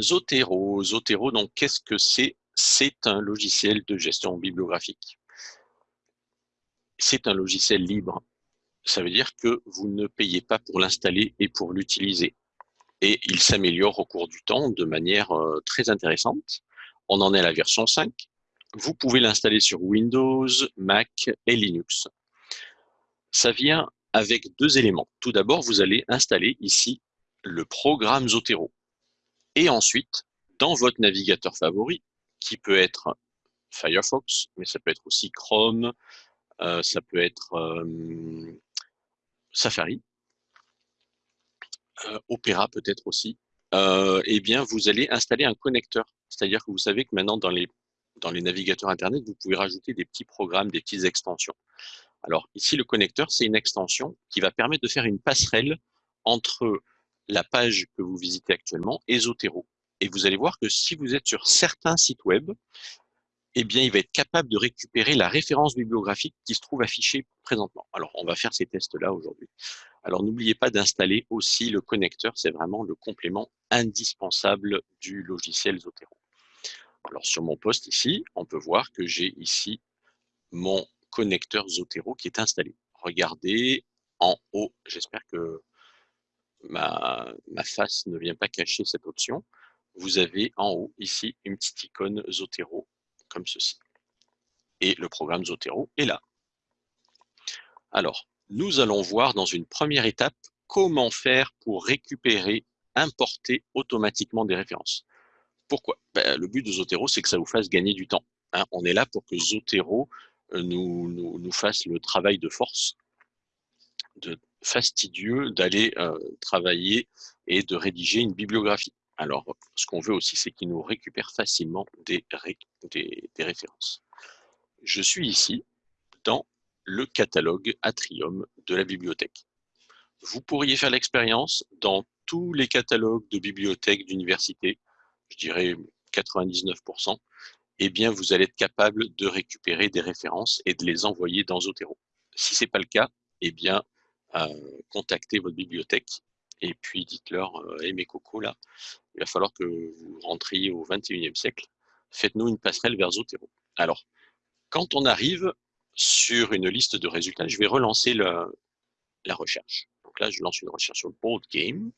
Zotero, Zotero, donc qu'est-ce que c'est? C'est un logiciel de gestion bibliographique. C'est un logiciel libre. Ça veut dire que vous ne payez pas pour l'installer et pour l'utiliser. Et il s'améliore au cours du temps de manière euh, très intéressante. On en est à la version 5. Vous pouvez l'installer sur Windows, Mac et Linux. Ça vient avec deux éléments. Tout d'abord, vous allez installer ici le programme Zotero. Et ensuite, dans votre navigateur favori, qui peut être Firefox, mais ça peut être aussi Chrome, euh, ça peut être euh, Safari, euh, Opera peut-être aussi, eh bien, vous allez installer un connecteur. C'est-à-dire que vous savez que maintenant, dans les, dans les navigateurs Internet, vous pouvez rajouter des petits programmes, des petites extensions. Alors ici, le connecteur, c'est une extension qui va permettre de faire une passerelle entre la page que vous visitez actuellement et Zotero. Et vous allez voir que si vous êtes sur certains sites web, eh bien, il va être capable de récupérer la référence bibliographique qui se trouve affichée présentement. Alors, on va faire ces tests-là aujourd'hui. Alors, n'oubliez pas d'installer aussi le connecteur. C'est vraiment le complément indispensable du logiciel Zotero. Alors, sur mon poste ici, on peut voir que j'ai ici mon connecteur Zotero qui est installé. Regardez en haut, j'espère que ma, face ne vient pas cacher cette option. Vous avez en haut ici une petite icône Zotero comme ceci. Et le programme Zotero est là. Alors, nous allons voir dans une première étape comment faire pour récupérer, importer automatiquement des références. Pourquoi? Ben, Le but de Zotero, c'est que ça vous fasse gagner du temps. Hein. on est là pour que Zotero nous, nous, fasse le travail de force, fastidieux d'aller euh, travailler et de rédiger une bibliographie. Alors, ce qu'on veut aussi, c'est qu'il nous récupère facilement des, références. Je suis ici dans le catalogue Atrium de la bibliothèque. Vous pourriez faire l'expérience dans tous les catalogues de bibliothèques d'université, je dirais 99%, eh bien, vous allez être capable de récupérer des références et de les envoyer dans Zotero. Si ce n'est pas le cas, eh bien, contactez votre bibliothèque et puis dites-leur, euh, hey, mes cocos, là, il va falloir que vous rentriez au 21e siècle, faites-nous une passerelle vers Zotero. Alors, quand on arrive sur une liste de résultats, je vais relancer la recherche. Donc là, je lance une recherche sur Board Game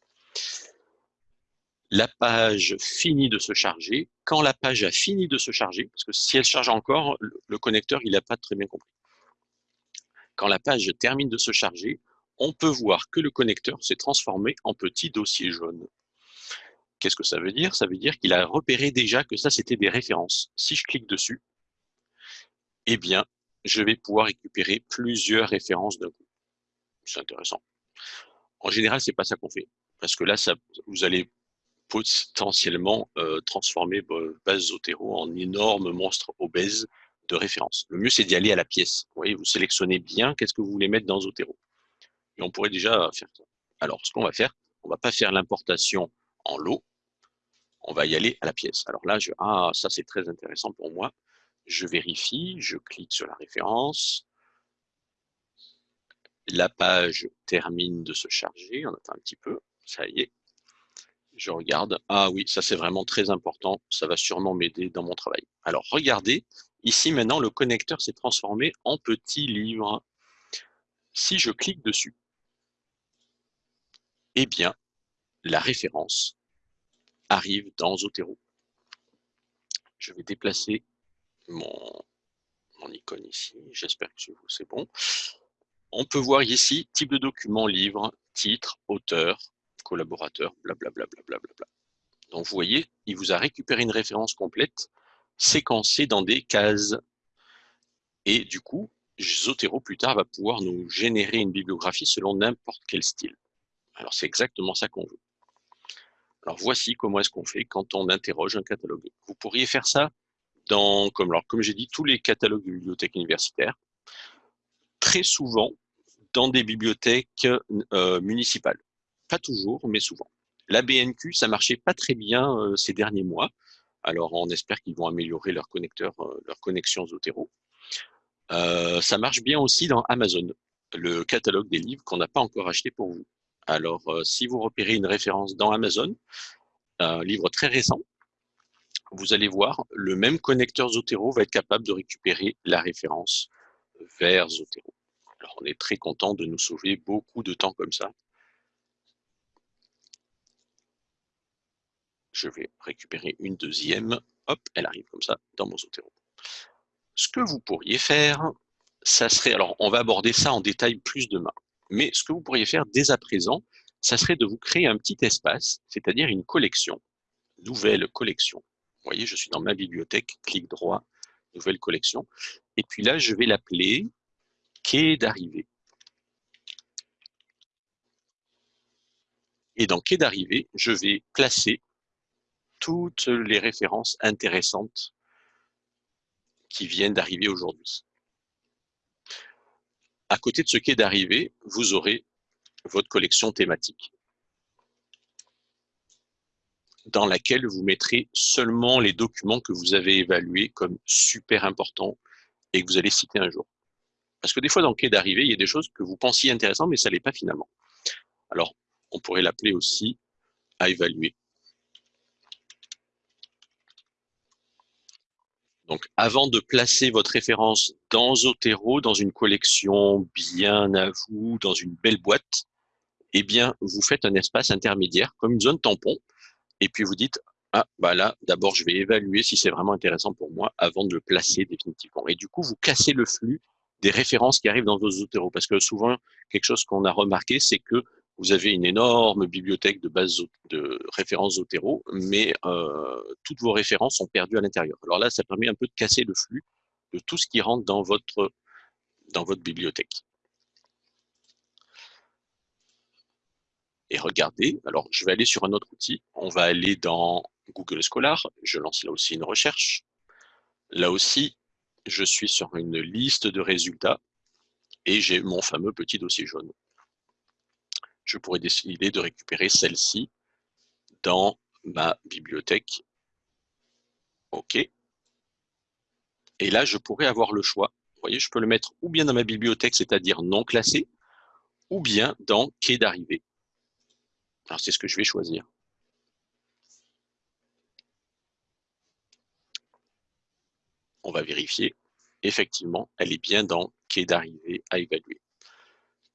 la page finit de se charger. Quand la page a fini de se charger, parce que si elle charge encore, le connecteur, il n'a pas très bien compris. Quand la page termine de se charger, on peut voir que le connecteur s'est transformé en petit dossier jaune. Qu'est-ce que ça veut dire? Ça veut dire qu'il a repéré déjà que ça, c'était des références. Si je clique dessus, eh bien, je vais pouvoir récupérer plusieurs références d'un coup. C'est intéressant. En général, c'est pas ça qu'on fait. Parce que là, vous allez potentiellement euh, transformer base Zotero en énorme monstre obèse de référence. Le mieux, c'est d'y aller à la pièce. Vous voyez, vous sélectionnez bien qu'est-ce que vous voulez mettre dans Zotero. Et on pourrait déjà faire ça. Alors, ce qu'on va faire, on va pas faire l'importation en lot, on va y aller à la pièce. Alors là, ah, ça c'est très intéressant pour moi. Je vérifie, je clique sur la référence. La page termine de se charger, on attend un petit peu, ça y est, je regarde. Ah oui, ça c'est vraiment très important. Ça va sûrement m'aider dans mon travail. Alors regardez, ici maintenant le connecteur s'est transformé en petit livre. Si je clique dessus, eh bien, la référence arrive dans Zotero. Je vais déplacer mon, icône ici. J'espère que c'est bon. On peut voir ici type de document, livre, titre, auteur, collaborateur, blablabla. Bla, bla, bla, Donc vous voyez, il vous a récupéré une référence complète, séquencée dans des cases. Et du coup, Zotero plus tard va pouvoir nous générer une bibliographie selon n'importe quel style. Alors c'est exactement ça qu'on veut. Alors voici comment est-ce qu'on fait quand on interroge un catalogue. Vous pourriez faire ça dans, comme, j'ai dit, tous les catalogues de bibliothèques universitaires. Très souvent, dans des bibliothèques euh, municipales. Pas toujours, mais souvent. La BNQ, ça marchait pas très bien euh, ces derniers mois. Alors, on espère qu'ils vont améliorer leur connecteur, euh, leur connexion Zotero. Ça marche bien aussi dans Amazon, le catalogue des livres qu'on n'a pas encore acheté pour vous. Alors, si vous repérez une référence dans Amazon, un livre très récent, vous allez voir, le même connecteur Zotero va être capable de récupérer la référence vers Zotero. Alors, on est très content de nous sauver beaucoup de temps comme ça. Je vais récupérer une deuxième. Hop, elle arrive comme ça dans mon Zotero. Ce que vous pourriez faire, ça serait, alors on va aborder ça en détail plus demain, mais ce que vous pourriez faire dès à présent, ça serait de vous créer un petit espace, c'est-à-dire une collection, nouvelle collection. Vous voyez, je suis dans ma bibliothèque, clic droit, nouvelle collection. Et puis là, je vais l'appeler quai d'arrivée. Et dans quai d'arrivée, je vais placer toutes les références intéressantes qui viennent d'arriver aujourd'hui. À côté de ce quai d'arrivée, vous aurez votre collection thématique dans laquelle vous mettrez seulement les documents que vous avez évalués comme super importants et que vous allez citer un jour. Parce que des fois, dans le quai d'arrivée, il y a des choses que vous pensiez intéressantes, mais ça ne l'est pas finalement. Alors, on pourrait l'appeler aussi à évaluer. Donc, avant de placer votre référence dans Zotero, dans une collection bien à vous, dans une belle boîte, eh bien, vous faites un espace intermédiaire, comme une zone tampon, et puis vous dites, ah, bah là, d'abord, je vais évaluer si c'est vraiment intéressant pour moi avant de le placer définitivement. Et du coup, vous cassez le flux des références qui arrivent dans vos Zotero. Parce que souvent, quelque chose qu'on a remarqué, c'est que vous avez une énorme bibliothèque de bases de références Zotero, mais euh, toutes vos références sont perdues à l'intérieur. Alors là, ça permet un peu de casser le flux de tout ce qui rentre dans votre, dans votre bibliothèque. Et regardez, alors je vais aller sur un autre outil, on va aller dans Google Scholar, je lance là aussi une recherche. Là aussi, je suis sur une liste de résultats et j'ai mon fameux petit dossier jaune je pourrais décider de récupérer celle-ci dans ma bibliothèque. OK. Et là, je pourrais avoir le choix. Vous voyez, je peux le mettre ou bien dans ma bibliothèque, c'est-à-dire non classé, ou bien dans quai d'arrivée. Alors, c'est ce que je vais choisir. On va vérifier. Effectivement, elle est bien dans quai d'arrivée à évaluer.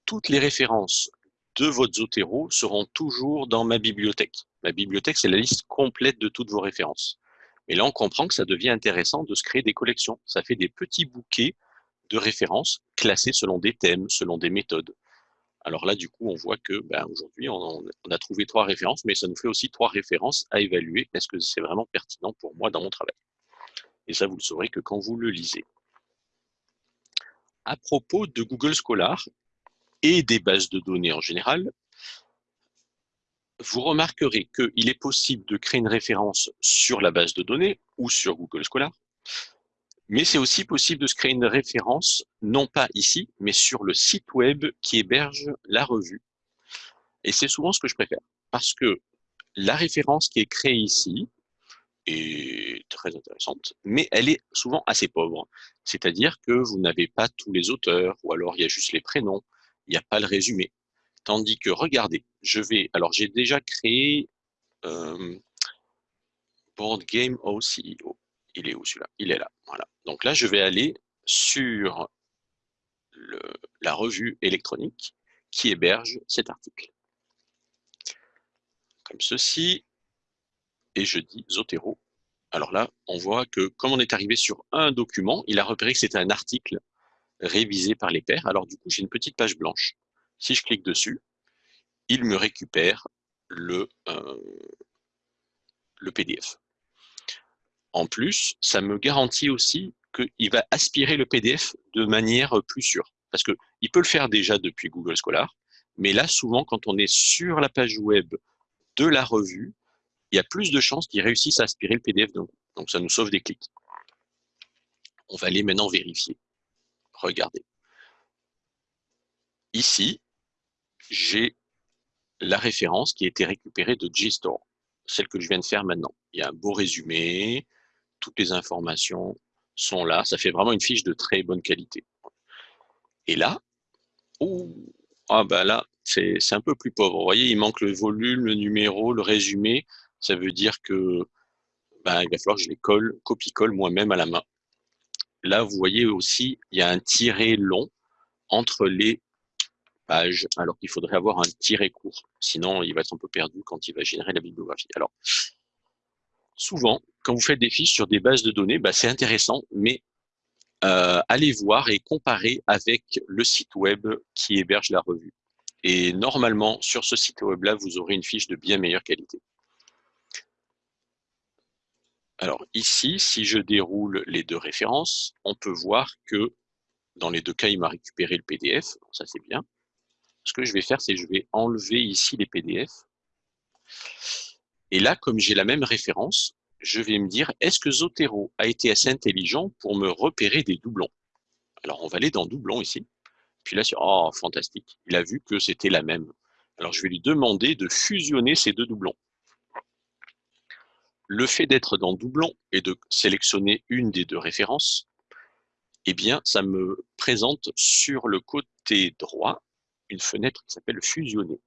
Toutes les références de votre Zotero seront toujours dans ma bibliothèque. Ma bibliothèque, c'est la liste complète de toutes vos références. Et là, on comprend que ça devient intéressant de se créer des collections. Ça fait des petits bouquets de références classés selon des thèmes, selon des méthodes. Alors là, du coup, on voit que ben, aujourd'hui, on, on, a trouvé trois références, mais ça nous fait aussi trois références à évaluer. Est-ce que c'est vraiment pertinent pour moi dans mon travail Et ça, vous le saurez que quand vous le lisez. À propos de Google Scholar, et des bases de données en général, vous remarquerez qu'il est possible de créer une référence sur la base de données ou sur Google Scholar, mais c'est aussi possible de se créer une référence, non pas ici, mais sur le site web qui héberge la revue. Et c'est souvent ce que je préfère, parce que la référence qui est créée ici est très intéressante, mais elle est souvent assez pauvre. C'est-à-dire que vous n'avez pas tous les auteurs, ou alors il y a juste les prénoms, il n'y a pas le résumé. Tandis que, regardez, je vais, alors j'ai déjà créé euh, Board Game OCEO. Il est où celui-là? Il est là. Donc là, je vais aller sur la revue électronique qui héberge cet article. Comme ceci, et je dis Zotero. Alors là, on voit que comme on est arrivé sur un document, il a repéré que c'était un article révisé par les pairs. Alors du coup, j'ai une petite page blanche. Si je clique dessus, il me récupère le, euh, PDF. En plus, ça me garantit aussi qu'il va aspirer le PDF de manière plus sûre. Parce qu'il peut le faire déjà depuis Google Scholar, mais là, souvent, quand on est sur la page web de la revue, il y a plus de chances qu'il réussisse à aspirer le PDF. Donc, donc ça nous sauve des clics. On va aller maintenant vérifier. Regardez. Ici, j'ai la référence qui a été récupérée de JSTOR, celle que je viens de faire maintenant. Il y a un beau résumé, toutes les informations sont là. Ça fait vraiment une fiche de très bonne qualité. Et là, oh, ah ben là, c'est un peu plus pauvre. Vous voyez, il manque le volume, le numéro, le résumé. Ça veut dire que ben, il va falloir que je les colle, copie-colle moi-même à la main. Là, vous voyez aussi, il y a un tiret long entre les pages, alors qu'il faudrait avoir un tiret court. Sinon, il va être un peu perdu quand il va générer la bibliographie. Alors, souvent, quand vous faites des fiches sur des bases de données, ben, c'est intéressant, mais euh, allez voir et comparer avec le site web qui héberge la revue. Et normalement, sur ce site web-là, vous aurez une fiche de bien meilleure qualité. Alors ici, si je déroule les deux références, on peut voir que dans les deux cas, il m'a récupéré le PDF. Ça, c'est bien. Ce que je vais faire, c'est je vais enlever ici les PDF. Et là, comme j'ai la même référence, je vais me dire, est-ce que Zotero a été assez intelligent pour me repérer des doublons? Alors, on va aller dans doublons ici. Puis là, oh, fantastique, il a vu que c'était la même. Alors, je vais lui demander de fusionner ces deux doublons. Le fait d'être dans doublon et de sélectionner une des deux références, eh bien, ça me présente sur le côté droit une fenêtre qui s'appelle fusionner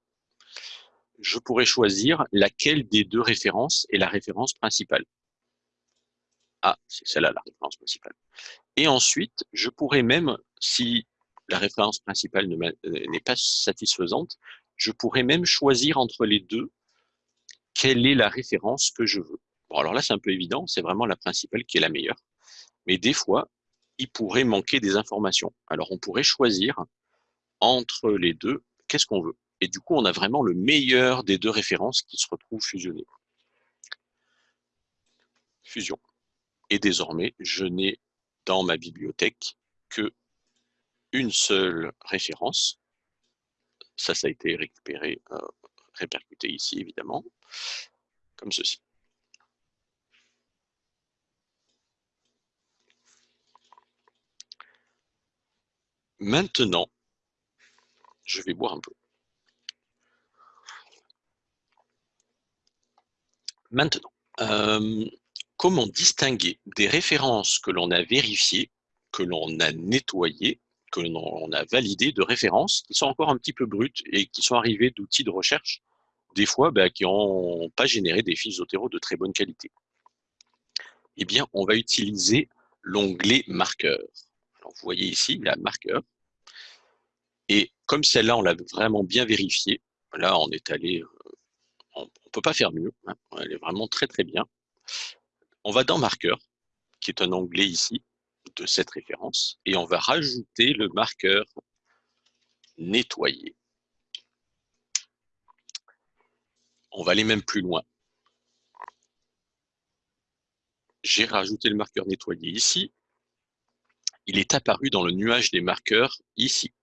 je pourrais choisir laquelle des deux références est la référence principale. Ah, c'est celle-là la référence principale. Et ensuite, je pourrais même, si la référence principale euh, n'est pas satisfaisante, je pourrais même choisir entre les deux quelle est la référence que je veux. Alors là, c'est un peu évident, c'est vraiment la principale qui est la meilleure. Mais des fois, il pourrait manquer des informations. Alors, on pourrait choisir entre les deux, qu'est-ce qu'on veut? Et du coup, on a vraiment le meilleur des deux références qui se retrouvent fusionnées. Fusion. Et désormais, je n'ai dans ma bibliothèque que une seule référence. Ça, ça a été récupéré, euh, répercuté ici, évidemment, comme ceci. Maintenant, je vais boire un peu. Maintenant, euh, comment distinguer des références que l'on a vérifiées, que l'on a nettoyées, que l'on a validées, de références qui sont encore un petit peu brutes et qui sont arrivées d'outils de recherche, des fois bah, qui n'ont pas généré des fiches Zotero de très bonne qualité? Eh bien, on va utiliser l'onglet marqueur. vous voyez ici, il y a marqueur. Et comme celle-là, on l'a vraiment bien vérifié, là, on est allé euh, on ne peut pas faire mieux. Hein. Elle est vraiment très très bien. On va dans marqueur, qui est un onglet ici de cette référence, et on va rajouter le marqueur nettoyer. On va aller même plus loin. J'ai rajouté le marqueur nettoyer ici. Il est apparu dans le nuage des marqueurs ici.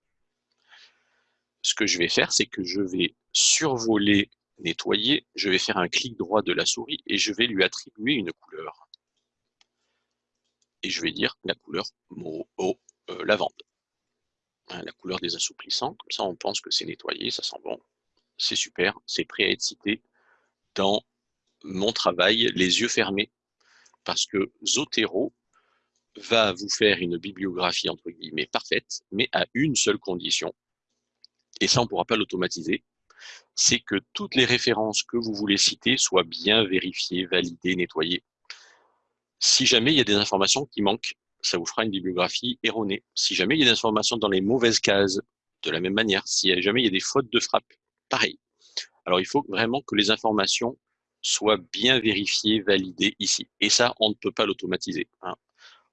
Ce que je vais faire, c'est que je vais survoler nettoyer, je vais faire un clic droit de la souris et je vais lui attribuer une couleur. Et je vais dire la couleur au euh, lavande. Hein, la couleur des assouplissants, comme ça on pense que c'est nettoyé, ça sent bon. C'est super, c'est prêt à être cité dans mon travail les yeux fermés. Parce que Zotero va vous faire une bibliographie entre guillemets parfaite, mais à une seule condition. Et ça, on ne pourra pas l'automatiser c'est que toutes les références que vous voulez citer soient bien vérifiées, validées, nettoyées. Si jamais il y a des informations qui manquent, ça vous fera une bibliographie erronée. Si jamais il y a des informations dans les mauvaises cases, de la même manière, si jamais il y a des fautes de frappe, pareil. Alors il faut vraiment que les informations soient bien vérifiées, validées ici. Et ça, on ne peut pas l'automatiser. Hein.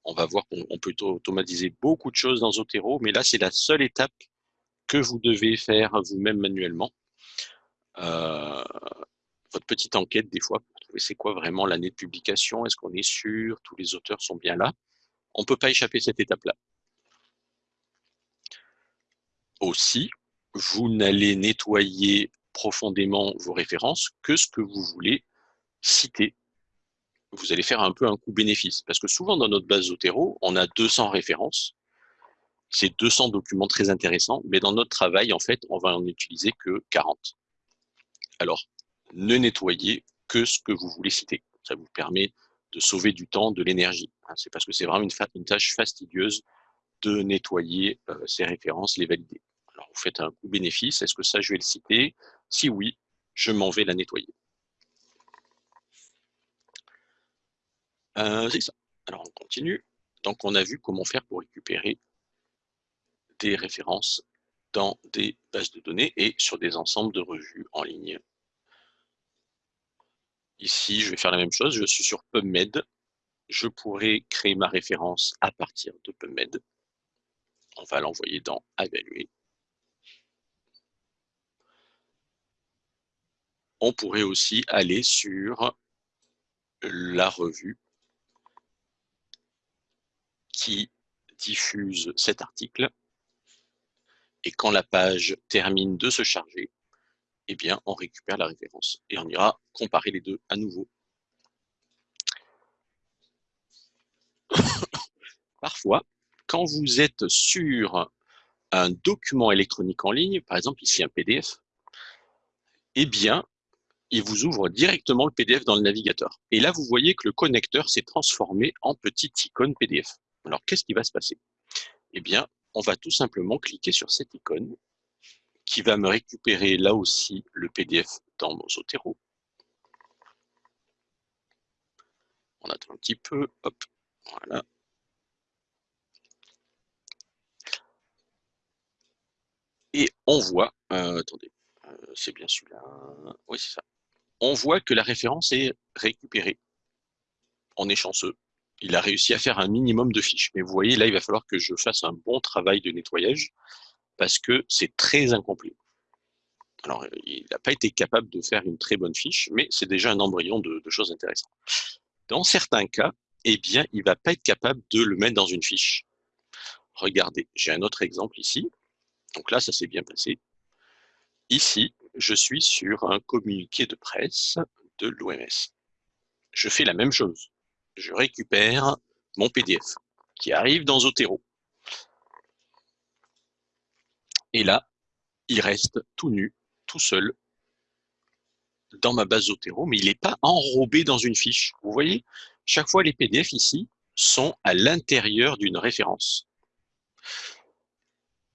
On va voir qu'on peut automatiser beaucoup de choses dans Zotero, mais là, c'est la seule étape que vous devez faire vous-même manuellement. Euh, votre petite enquête des fois pour trouver c'est quoi vraiment l'année de publication, est-ce qu'on est sûr, tous les auteurs sont bien là. On ne peut pas échapper cette étape-là. Aussi, vous n'allez nettoyer profondément vos références que ce que vous voulez citer. Vous allez faire un peu un coût bénéfice. Parce que souvent, dans notre base Zotero, on a 200 références. C'est 200 documents très intéressants, mais dans notre travail, en fait, on va en utiliser que 40. Alors, ne nettoyez que ce que vous voulez citer. Ça vous permet de sauver du temps, de l'énergie. Hein. C'est parce que c'est vraiment une, tâche fastidieuse de nettoyer euh, ces références, les valider. Alors, vous faites un coût bénéfice. Est-ce que ça, je vais le citer? Si oui, je m'en vais la nettoyer. Euh, c'est ça. Alors, on continue. Donc, on a vu comment faire pour récupérer des références dans des bases de données et sur des ensembles de revues en ligne. Ici, je vais faire la même chose. Je suis sur PubMed. Je pourrais créer ma référence à partir de PubMed. On va l'envoyer dans Évaluer. On pourrait aussi aller sur la revue qui diffuse cet article. Et quand la page termine de se charger, eh bien, on récupère la référence et on ira comparer les deux à nouveau. Parfois, quand vous êtes sur un document électronique en ligne, par exemple ici un PDF, eh bien, il vous ouvre directement le PDF dans le navigateur. Et là, vous voyez que le connecteur s'est transformé en petite icône PDF. Alors, qu'est-ce qui va se passer? Eh bien, on va tout simplement cliquer sur cette icône qui va me récupérer là aussi le PDF dans mon Zotero. On attend un petit peu, hop, voilà. Et on voit, euh, attendez, euh, c'est bien celui-là, oui c'est ça. On voit que la référence est récupérée. On est chanceux. Il a réussi à faire un minimum de fiches. Mais vous voyez, là, il va falloir que je fasse un bon travail de nettoyage parce que c'est très incomplet. Alors, il n'a pas été capable de faire une très bonne fiche, mais c'est déjà un embryon de, choses intéressantes. Dans certains cas, eh bien, il ne va pas être capable de le mettre dans une fiche. Regardez, j'ai un autre exemple ici. Donc là, ça s'est bien passé. Ici, je suis sur un communiqué de presse de l'OMS. Je fais la même chose. Je récupère mon PDF qui arrive dans Zotero. Et là, il reste tout nu, tout seul, dans ma base Zotero, mais il n'est pas enrobé dans une fiche. Vous voyez, chaque fois les PDF ici sont à l'intérieur d'une référence.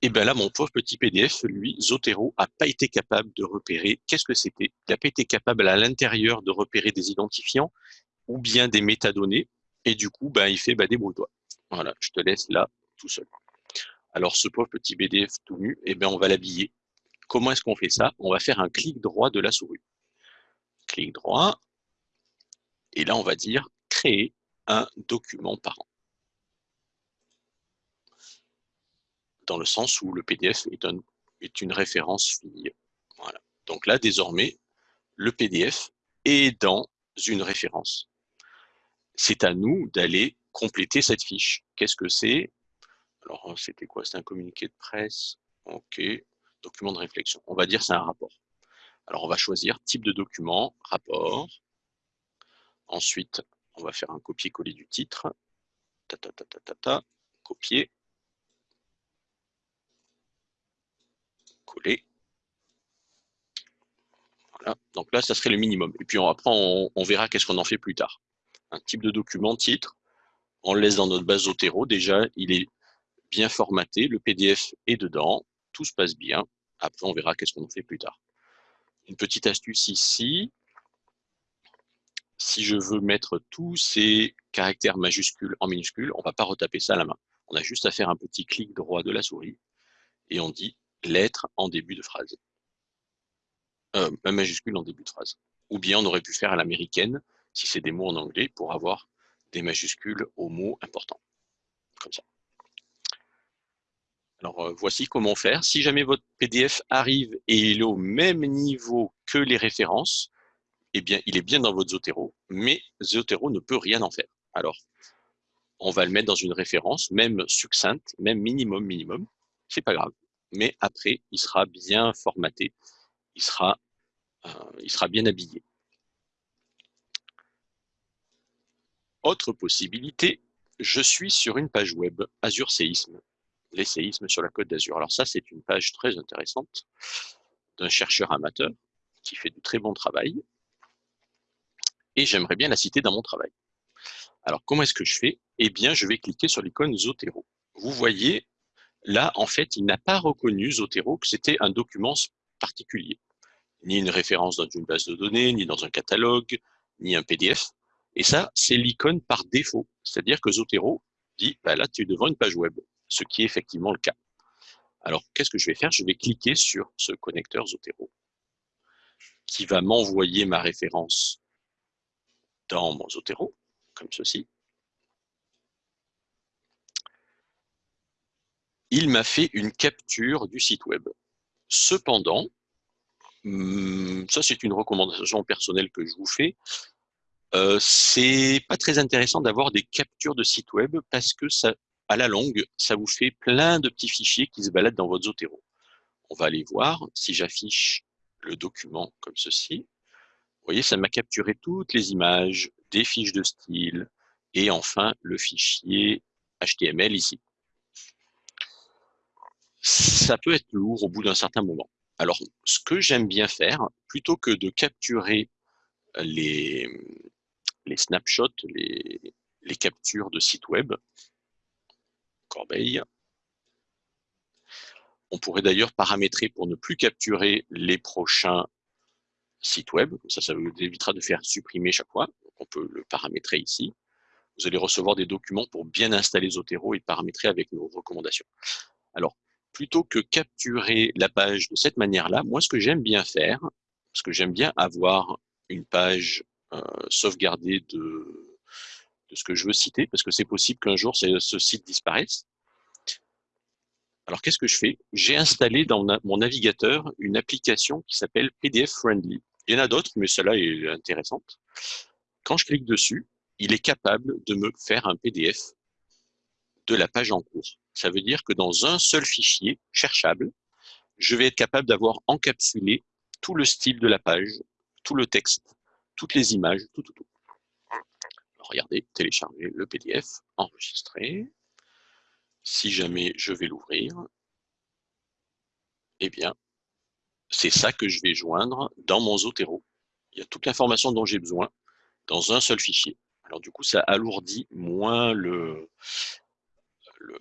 Et bien là, mon pauvre petit PDF, lui, Zotero, n'a pas été capable de repérer qu'est-ce que c'était. Il n'a pas été capable à l'intérieur de repérer des identifiants ou bien des métadonnées. Et du coup, ben, il fait ben, des toi Voilà, je te laisse là tout seul. Alors, ce pauvre petit PDF tout nu, eh ben, on va l'habiller. Comment est-ce qu'on fait ça? On va faire un clic droit de la souris. Clic droit. Et là, on va dire créer un document parent. Dans le sens où le PDF est, est une référence fille. Voilà. Donc là, désormais, le PDF est dans une référence. C'est à nous d'aller compléter cette fiche. Qu'est-ce que c'est? Alors, hein, c'était quoi? C'était un communiqué de presse. OK. Document de réflexion. On va dire c'est un rapport. Alors, on va choisir type de document, rapport. Ensuite, on va faire un copier-coller du titre. Ta, ta, ta, ta, ta, ta. Copier. Coller. Voilà. Donc là, ça serait le minimum. Et puis après, on, on verra qu'est-ce qu'on en fait plus tard. Un type de document, titre. On le laisse dans notre base Zotero. Déjà, il est bien formaté, le PDF est dedans, tout se passe bien. Après, on verra qu'est-ce qu'on fait plus tard. Une petite astuce ici, si je veux mettre tous ces caractères majuscules en minuscules, on ne va pas retaper ça à la main. On a juste à faire un petit clic droit de la souris et on dit lettre en début de phrase. Euh, majuscule en début de phrase. Ou bien on aurait pu faire à l'américaine, si c'est des mots en anglais, pour avoir des majuscules aux mots importants. Comme ça. Alors, euh, voici comment faire. Si jamais votre PDF arrive et il est au même niveau que les références, eh bien, il est bien dans votre Zotero, mais Zotero ne peut rien en faire. Alors, on va le mettre dans une référence, même succincte, même minimum, minimum, c'est pas grave. Mais après, il sera bien formaté, il sera, euh, il sera bien habillé. Autre possibilité, je suis sur une page web, Azure Séisme les séismes sur la Côte d'Azur. Alors ça, c'est une page très intéressante d'un chercheur amateur qui fait du très bon travail. Et j'aimerais bien la citer dans mon travail. Alors, comment est-ce que je fais? Eh bien, je vais cliquer sur l'icône Zotero. Vous voyez, là, en fait, il n'a pas reconnu Zotero que c'était un document particulier. Ni une référence dans une base de données, ni dans un catalogue, ni un PDF. Et ça, c'est l'icône par défaut. C'est-à-dire que Zotero dit, bah là, tu es devant une page web, ce qui est effectivement le cas. Alors, qu'est-ce que je vais faire? Je vais cliquer sur ce connecteur Zotero qui va m'envoyer ma référence dans mon Zotero, comme ceci. Il m'a fait une capture du site web. Cependant, hmm, ça c'est une recommandation personnelle que je vous fais, euh, c'est pas très intéressant d'avoir des captures de sites web parce que ça, à la longue, ça vous fait plein de petits fichiers qui se baladent dans votre Zotero. On va aller voir si j'affiche le document comme ceci. Vous voyez, ça m'a capturé toutes les images, des fiches de style et enfin le fichier HTML ici. Ça peut être lourd au bout d'un certain moment. Alors, ce que j'aime bien faire, plutôt que de capturer les, les snapshots, les, captures de sites web, Corbeil, on pourrait d'ailleurs paramétrer pour ne plus capturer les prochains sites web. Ça, ça vous évitera de faire supprimer chaque fois. on peut le paramétrer ici. Vous allez recevoir des documents pour bien installer Zotero et paramétrer avec nos recommandations. Alors, plutôt que capturer la page de cette manière-là, moi, ce que j'aime bien faire, parce que j'aime bien avoir une page euh, sauvegardée de, de ce que je veux citer, parce que c'est possible qu'un jour ce site disparaisse. Alors, qu'est-ce que je fais? J'ai installé dans mon navigateur une application qui s'appelle PDF Friendly. Il y en a d'autres, mais celle-là est intéressante. Quand je clique dessus, il est capable de me faire un PDF de la page en cours. Ça veut dire que dans un seul fichier cherchable, je vais être capable d'avoir encapsulé tout le style de la page, tout le texte, toutes les images, tout, tout, tout. Regardez, télécharger le PDF, enregistrer si jamais je vais l'ouvrir, eh bien, c'est ça que je vais joindre dans mon Zotero. Il y a toute l'information dont j'ai besoin dans un seul fichier. Alors du coup, ça alourdit moins le,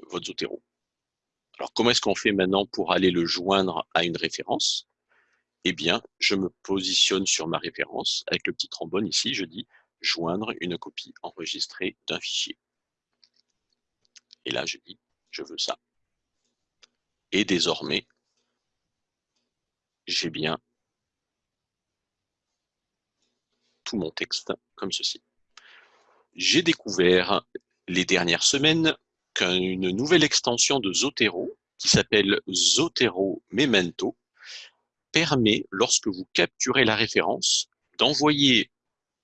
votre Zotero. Alors comment est-ce qu'on fait maintenant pour aller le joindre à une référence? Eh bien, je me positionne sur ma référence avec le petit trombone ici, je dis joindre une copie enregistrée d'un fichier. Et là, je dis je veux ça. Et désormais, j'ai bien tout mon texte comme ceci. J'ai découvert les dernières semaines qu'une nouvelle extension de Zotero, qui s'appelle Zotero Memento, permet, lorsque vous capturez la référence, d'envoyer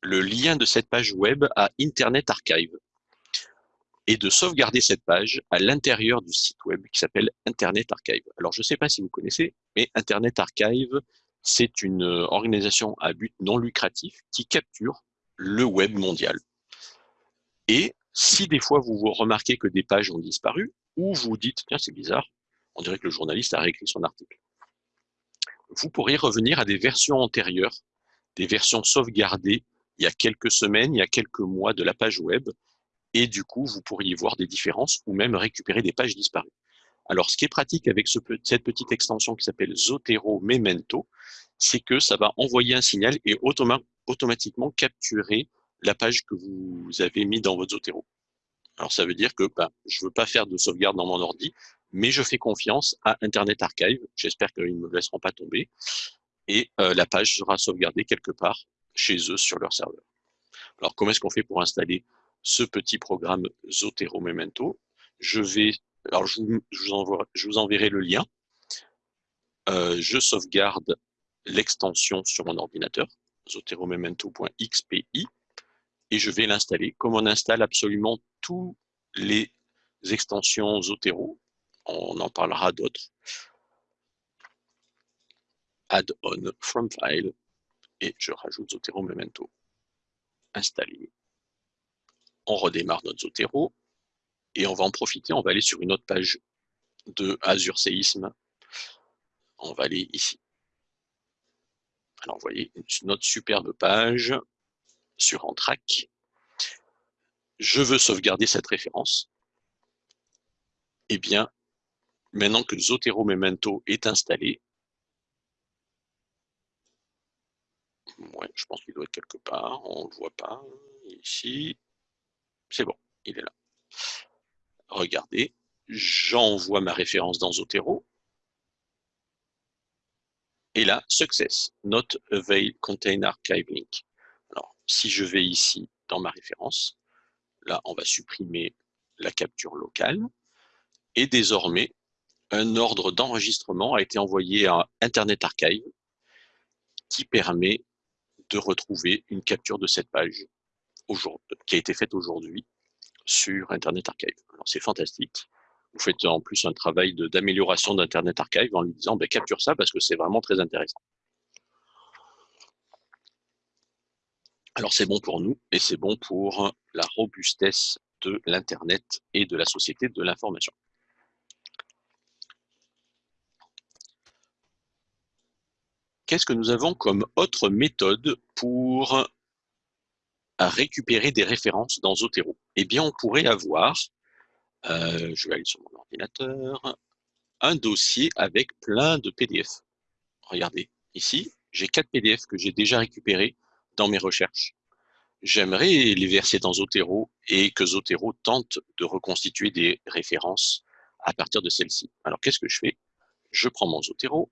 le lien de cette page web à Internet Archive et de sauvegarder cette page à l'intérieur du site web qui s'appelle Internet Archive. Alors, je ne sais pas si vous connaissez, mais Internet Archive, c'est une organisation à but non lucratif qui capture le web mondial. Et si des fois vous, vous remarquez que des pages ont disparu, ou vous dites, tiens, c'est bizarre, on dirait que le journaliste a réécrit son article. Vous pourrez revenir à des versions antérieures, des versions sauvegardées il y a quelques semaines, il y a quelques mois de la page web, et du coup, vous pourriez voir des différences ou même récupérer des pages disparues. Alors, ce qui est pratique avec cette petite extension qui s'appelle Zotero Memento, c'est que ça va envoyer un signal et automatiquement capturer la page que vous avez mis dans votre Zotero. Alors, ça veut dire que ben, je ne veux pas faire de sauvegarde dans mon ordi, mais je fais confiance à Internet Archive. J'espère qu'ils ne me laisseront pas tomber. Et euh, la page sera sauvegardée quelque part chez eux sur leur serveur. Alors, comment est-ce qu'on fait pour installer ce petit programme Zotero Memento? Je vais, alors je vous, enverrai le lien. Euh, je sauvegarde l'extension sur mon ordinateur, zoteromemento.xpi, et je vais l'installer. Comme on installe absolument tous les extensions Zotero, on en parlera d'autres. Add-on from file, et je rajoute Zotero Memento. Installer on redémarre notre Zotero et on va en profiter, on va aller sur une autre page de Azure Séisme. On va aller ici. Alors, vous voyez, notre superbe page sur Antrac. Je veux sauvegarder cette référence. Eh bien, maintenant que Zotero Memento est installé, ouais, je pense qu'il doit être quelque part, on ne le voit pas ici, c'est bon, il est là. Regardez, j'envoie ma référence dans Zotero. Et là, success, not avail contain archive link. Alors, si je vais ici dans ma référence, là, on va supprimer la capture locale. Et désormais, un ordre d'enregistrement a été envoyé à Internet Archive qui permet de retrouver une capture de cette page qui a été faite aujourd'hui sur Internet Archive. Alors c'est fantastique. Vous faites en plus un travail d'amélioration d'Internet Archive en lui disant ben, capture ça parce que c'est vraiment très intéressant. Alors c'est bon pour nous et c'est bon pour la robustesse de l'Internet et de la société de l'information. Qu'est-ce que nous avons comme autre méthode pour récupérer des références dans Zotero? Eh bien, on pourrait avoir, euh, je vais aller sur mon ordinateur, un dossier avec plein de PDF. Regardez, ici, j'ai quatre PDF que j'ai déjà récupérés dans mes recherches. J'aimerais les verser dans Zotero et que Zotero tente de reconstituer des références à partir de celles-ci. Alors, qu'est-ce que je fais? Je prends mon Zotero,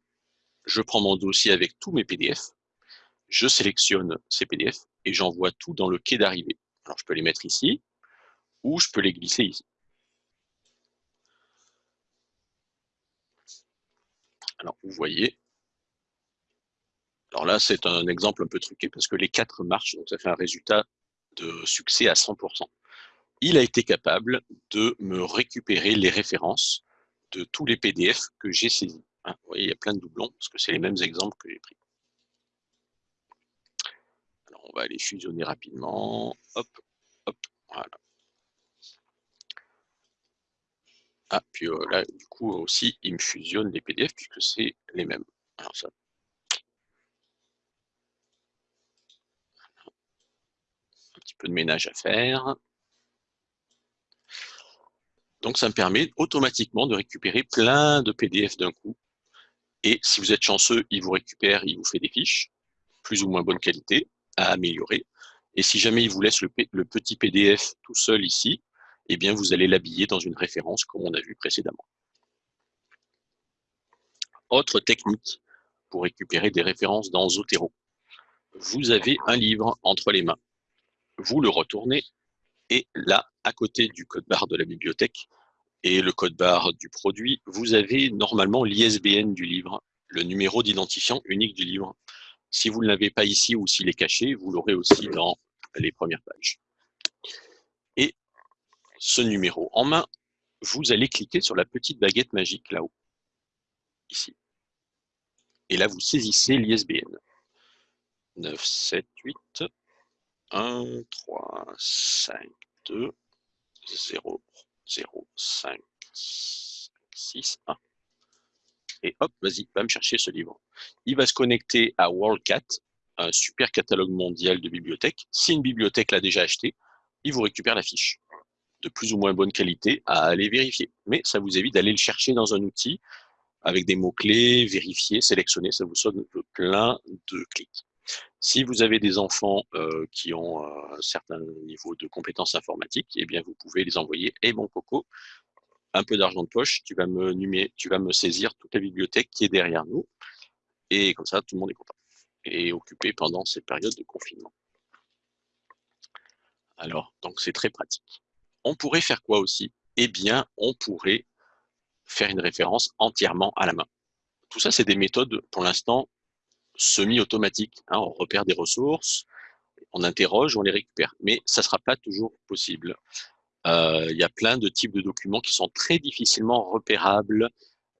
je prends mon dossier avec tous mes PDF, je sélectionne ces PDF et j'envoie tout dans le quai d'arrivée. Alors, je peux les mettre ici ou je peux les glisser ici. Alors, vous voyez, alors là, c'est un exemple un peu truqué parce que les quatre marchent, donc ça fait un résultat de succès à 100%. Il a été capable de me récupérer les références de tous les PDF que j'ai saisis. Hein, vous voyez, il y a plein de doublons parce que c'est les mêmes exemples que j'ai pris. Alors, on va aller fusionner rapidement. Hop, hop, voilà. Ah, puis euh, là, du coup, aussi, il me fusionne les PDF puisque c'est les mêmes. Alors, ça. Un petit peu de ménage à faire. Donc, ça me permet automatiquement de récupérer plein de PDF d'un coup et si vous êtes chanceux, il vous récupère, il vous fait des fiches, plus ou moins bonne qualité, à améliorer. Et si jamais il vous laisse le, petit PDF tout seul ici, eh bien vous allez l'habiller dans une référence comme on a vu précédemment. Autre technique pour récupérer des références dans Zotero. Vous avez un livre entre les mains. Vous le retournez et là, à côté du code barre de la bibliothèque, et le code barre du produit, vous avez normalement l'ISBN du livre, le numéro d'identifiant unique du livre. Si vous ne l'avez pas ici ou s'il est caché, vous l'aurez aussi dans les premières pages. Et ce numéro en main, vous allez cliquer sur la petite baguette magique là-haut, ici. Et là, vous saisissez l'ISBN. 978 1 3 5 2 0 0, 5, 6, 1. Et hop, vas-y, va me chercher ce livre. Il va se connecter à WorldCat, un super catalogue mondial de bibliothèques. Si une bibliothèque l'a déjà acheté, il vous récupère la fiche de plus ou moins bonne qualité à aller vérifier. Mais ça vous évite d'aller le chercher dans un outil avec des mots-clés, vérifier, sélectionner, ça vous sonne plein de clics. Si vous avez des enfants euh, qui ont euh, un certain niveau de compétences informatiques, eh bien, vous pouvez les envoyer. Et mon coco, un peu d'argent de poche, tu vas, me tu vas me saisir toute la bibliothèque qui est derrière nous. Et comme ça, tout le monde est content et occupé pendant cette période de confinement. Alors, donc c'est très pratique. On pourrait faire quoi aussi? Eh bien, on pourrait faire une référence entièrement à la main. Tout ça, c'est des méthodes, pour l'instant, semi-automatique. Hein, on repère des ressources, on interroge, on les récupère. Mais ça ne sera pas toujours possible. Euh, il y a plein de types de documents qui sont très difficilement repérables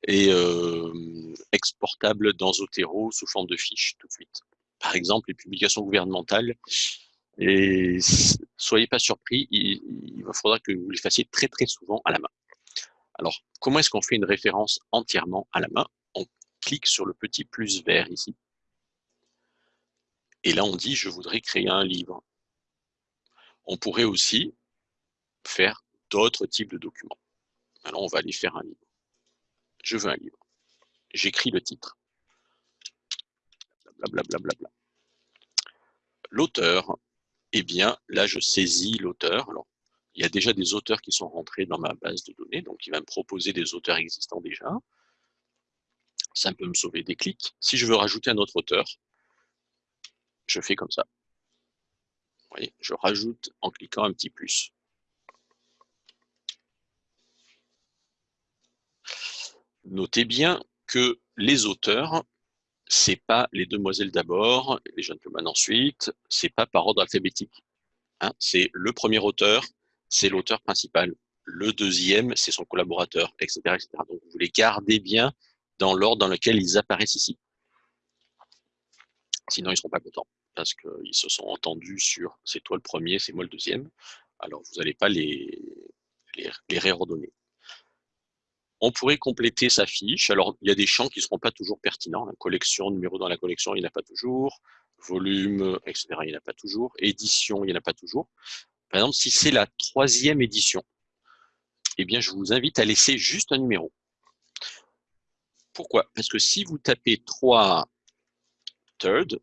et euh, exportables dans Zotero sous forme de fiches tout de suite. Par exemple, les publications gouvernementales. Et soyez pas surpris, il, il faudra que vous les fassiez très très souvent à la main. Alors, comment est-ce qu'on fait une référence entièrement à la main? On clique sur le petit plus vert ici. Et là, on dit, je voudrais créer un livre. On pourrait aussi faire d'autres types de documents. Alors, on va aller faire un livre. Je veux un livre. J'écris le titre. Blablabla. L'auteur eh bien, là, je saisis l'auteur. Il y a déjà des auteurs qui sont rentrés dans ma base de données, donc il va me proposer des auteurs existants déjà. Ça peut me sauver des clics. Si je veux rajouter un autre auteur, je fais comme ça. Je rajoute en cliquant un petit plus. Notez bien que les auteurs, c'est pas les demoiselles d'abord, les gentlemen ensuite, c'est pas par ordre alphabétique. Hein. c'est le premier auteur, c'est l'auteur principal. Le deuxième, c'est son collaborateur, etc., etc. Donc, vous les gardez bien dans l'ordre dans lequel ils apparaissent ici. Sinon, ils ne seront pas contents parce qu'ils se sont entendus sur c'est toi le premier, c'est moi le deuxième. Alors, vous n'allez pas les, les, réordonner. On pourrait compléter sa fiche. Alors, il y a des champs qui ne seront pas toujours pertinents. La collection, numéro dans la collection, il n'y en a pas toujours. Volume, etc., il n'y en a pas toujours. Édition, il n'y en a pas toujours. Par exemple, si c'est la troisième édition, eh bien, je vous invite à laisser juste un numéro. Pourquoi? Parce que si vous tapez 3 third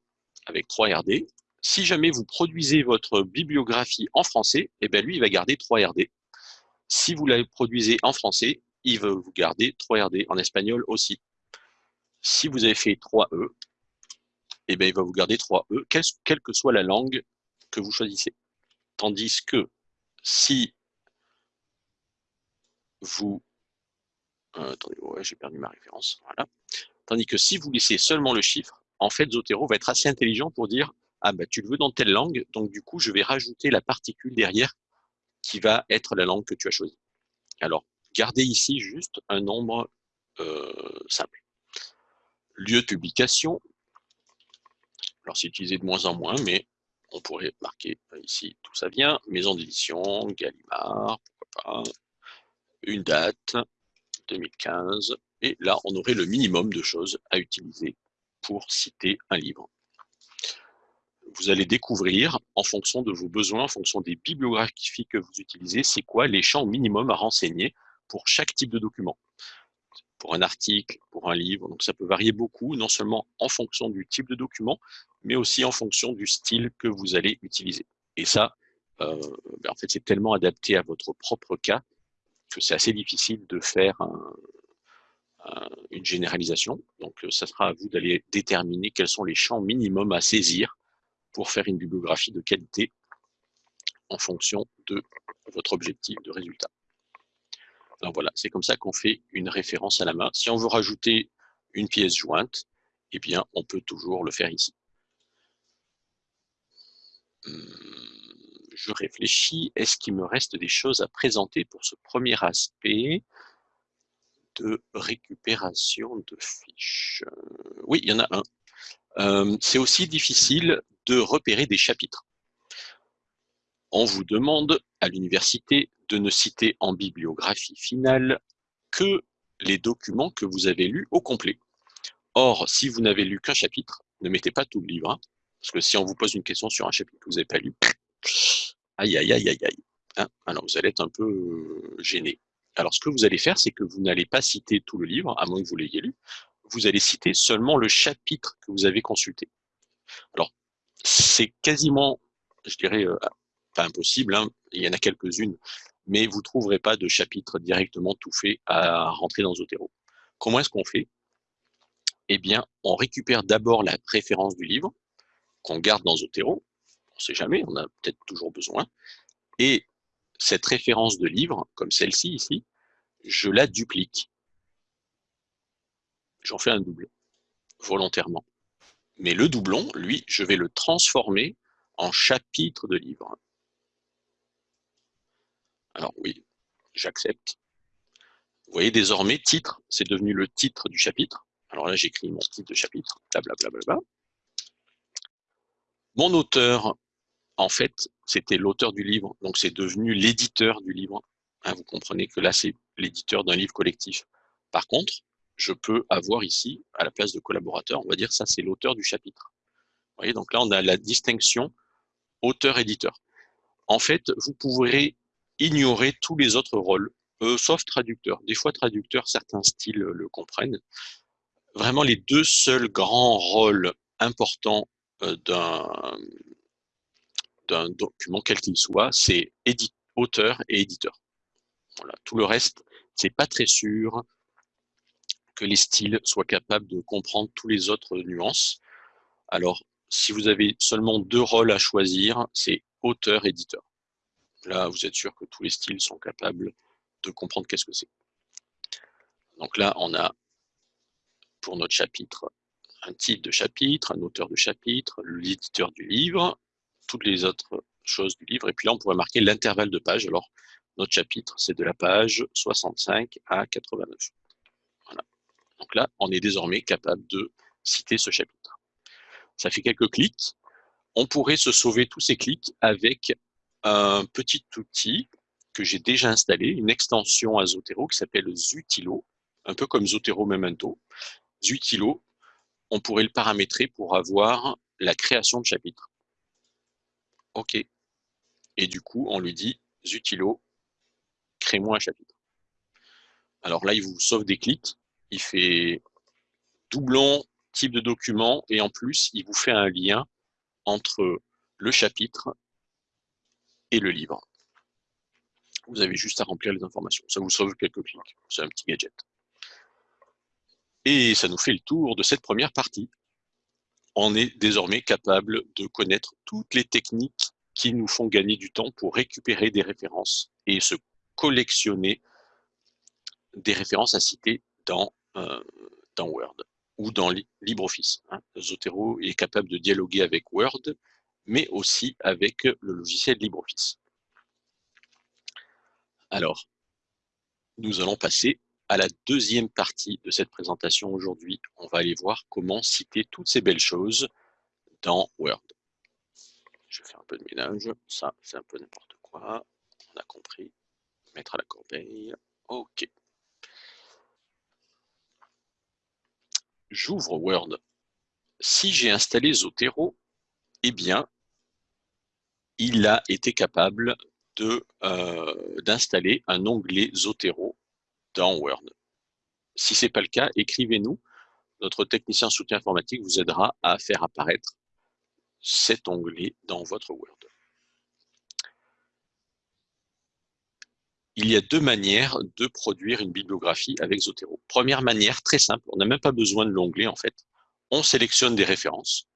avec 3 RD, si jamais vous produisez votre bibliographie en français, eh bien lui, il va garder 3 RD. Si vous la produisez en français, il va vous garder 3 RD, en espagnol aussi. Si vous avez fait 3E, eh bien, il va vous garder 3E, quelle, que soit la langue que vous choisissez. Tandis que si vous... Euh, attendez, j'ai perdu ma référence. Tandis que si vous laissez seulement le chiffre, en fait, Zotero va être assez intelligent pour dire ah bah tu le veux dans telle langue, donc du coup je vais rajouter la particule derrière qui va être la langue que tu as choisie. Alors, Gardez ici juste un nombre euh, simple. Lieu de publication. Alors, c'est utilisé de moins en moins, mais on pourrait marquer ici tout ça vient. Maison d'édition, Gallimard, pourquoi pas. Une date, 2015. Et là, on aurait le minimum de choses à utiliser pour citer un livre. Vous allez découvrir, en fonction de vos besoins, en fonction des bibliographies que vous utilisez, c'est quoi les champs minimum à renseigner pour chaque type de document. Pour un article, pour un livre, donc ça peut varier beaucoup, non seulement en fonction du type de document, mais aussi en fonction du style que vous allez utiliser. Et ça, euh, ben, en fait, c'est tellement adapté à votre propre cas que c'est assez difficile de faire une généralisation. Donc, ça sera à vous d'aller déterminer quels sont les champs minimums à saisir pour faire une bibliographie de qualité en fonction de votre objectif de résultat. Donc voilà, c'est comme ça qu'on fait une référence à la main. Si on veut rajouter une pièce jointe, eh bien, on peut toujours le faire ici. Hum, je réfléchis, est-ce qu'il me reste des choses à présenter pour ce premier aspect? De récupération de fiches Oui, il y en a un. Hum, c'est aussi difficile de repérer des chapitres. On vous demande à l'université de ne citer en bibliographie finale que les documents que vous avez lus au complet. Or, si vous n'avez lu qu'un chapitre, ne mettez pas tout le livre, hein, parce que si on vous pose une question sur un chapitre que vous n'avez pas lu, aïe, aïe, aïe, aïe, aïe, hein, alors vous allez être un peu euh, gêné. Alors, ce que vous allez faire, c'est que vous n'allez pas citer tout le livre, à moins que vous l'ayez lu, vous allez citer seulement le chapitre que vous avez consulté. Alors, c'est quasiment, je dirais, euh, pas impossible, hein, il y en a quelques-unes, mais vous ne trouverez pas de chapitre directement tout fait à rentrer dans Zotero. Comment est-ce qu'on fait? Eh bien, on récupère d'abord la préférence du livre, qu'on garde dans Zotero, on ne sait jamais, on a peut-être toujours besoin, et cette référence de livre, comme celle-ci ici, je la duplique. J'en fais un double, volontairement. Mais le doublon, lui, je vais le transformer en chapitre de livre. Alors oui, j'accepte. Vous voyez désormais, titre, c'est devenu le titre du chapitre. Alors là, j'écris mon titre de chapitre, blablabla. Mon auteur, en fait, c'était l'auteur du livre, donc c'est devenu l'éditeur du livre. Hein, vous comprenez que là, c'est l'éditeur d'un livre collectif. Par contre, je peux avoir ici, à la place de collaborateur, on va dire ça, c'est l'auteur du chapitre. Vous voyez, donc là, on a la distinction auteur-éditeur. En fait, vous pourrez ignorer tous les autres rôles, euh, sauf traducteur. Des fois, traducteur, certains styles le comprennent. Vraiment, les deux seuls grands rôles importants euh, d'un d'un document quel qu'il soit, c'est auteur et éditeur. Voilà. Tout le reste, c'est pas très sûr que les styles soient capables de comprendre tous les autres nuances. Alors, si vous avez seulement deux rôles à choisir, c'est auteur-éditeur. Là, vous êtes sûr que tous les styles sont capables de comprendre qu'est-ce que c'est. Donc là, on a pour notre chapitre un titre de chapitre, un auteur de chapitre, l'éditeur du livre, toutes les autres choses du livre. Et puis là, on pourrait marquer l'intervalle de page. Alors, notre chapitre, c'est de la page 65 à 89. Voilà. Donc là, on est désormais capable de citer ce chapitre. Ça fait quelques clics. On pourrait se sauver tous ces clics avec un petit outil que j'ai déjà installé, une extension à Zotero qui s'appelle Zutilo, un peu comme Zotero Memento. Zutilo, on pourrait le paramétrer pour avoir la création de chapitres. OK. Et du coup, on lui dit Zutilo, crée-moi un chapitre. Alors là, il vous sauve des clics. Il fait doublon, type de document, et en plus, il vous fait un lien entre le chapitre et le livre. Vous avez juste à remplir les informations. Ça vous sauve quelques clics. C'est un petit gadget. Et ça nous fait le tour de cette première partie. On est désormais capable de connaître toutes les techniques qui nous font gagner du temps pour récupérer des références et se collectionner des références à citer dans, euh, dans Word ou dans LibreOffice. Hein. Zotero est capable de dialoguer avec Word, mais aussi avec le logiciel LibreOffice. Alors, nous allons passer à la deuxième partie de cette présentation aujourd'hui. On va aller voir comment citer toutes ces belles choses dans Word. Je vais faire un peu de ménage. Ça, c'est un peu n'importe quoi. On a compris. Mettre à la corbeille. OK. J'ouvre Word. Si j'ai installé Zotero, eh bien, il a été capable euh, d'installer un onglet Zotero dans Word. Si ce n'est pas le cas, écrivez-nous. Notre technicien soutien informatique vous aidera à faire apparaître cet onglet dans votre Word. Il y a deux manières de produire une bibliographie avec Zotero. Première manière, très simple, on n'a même pas besoin de l'onglet en fait. On sélectionne des références.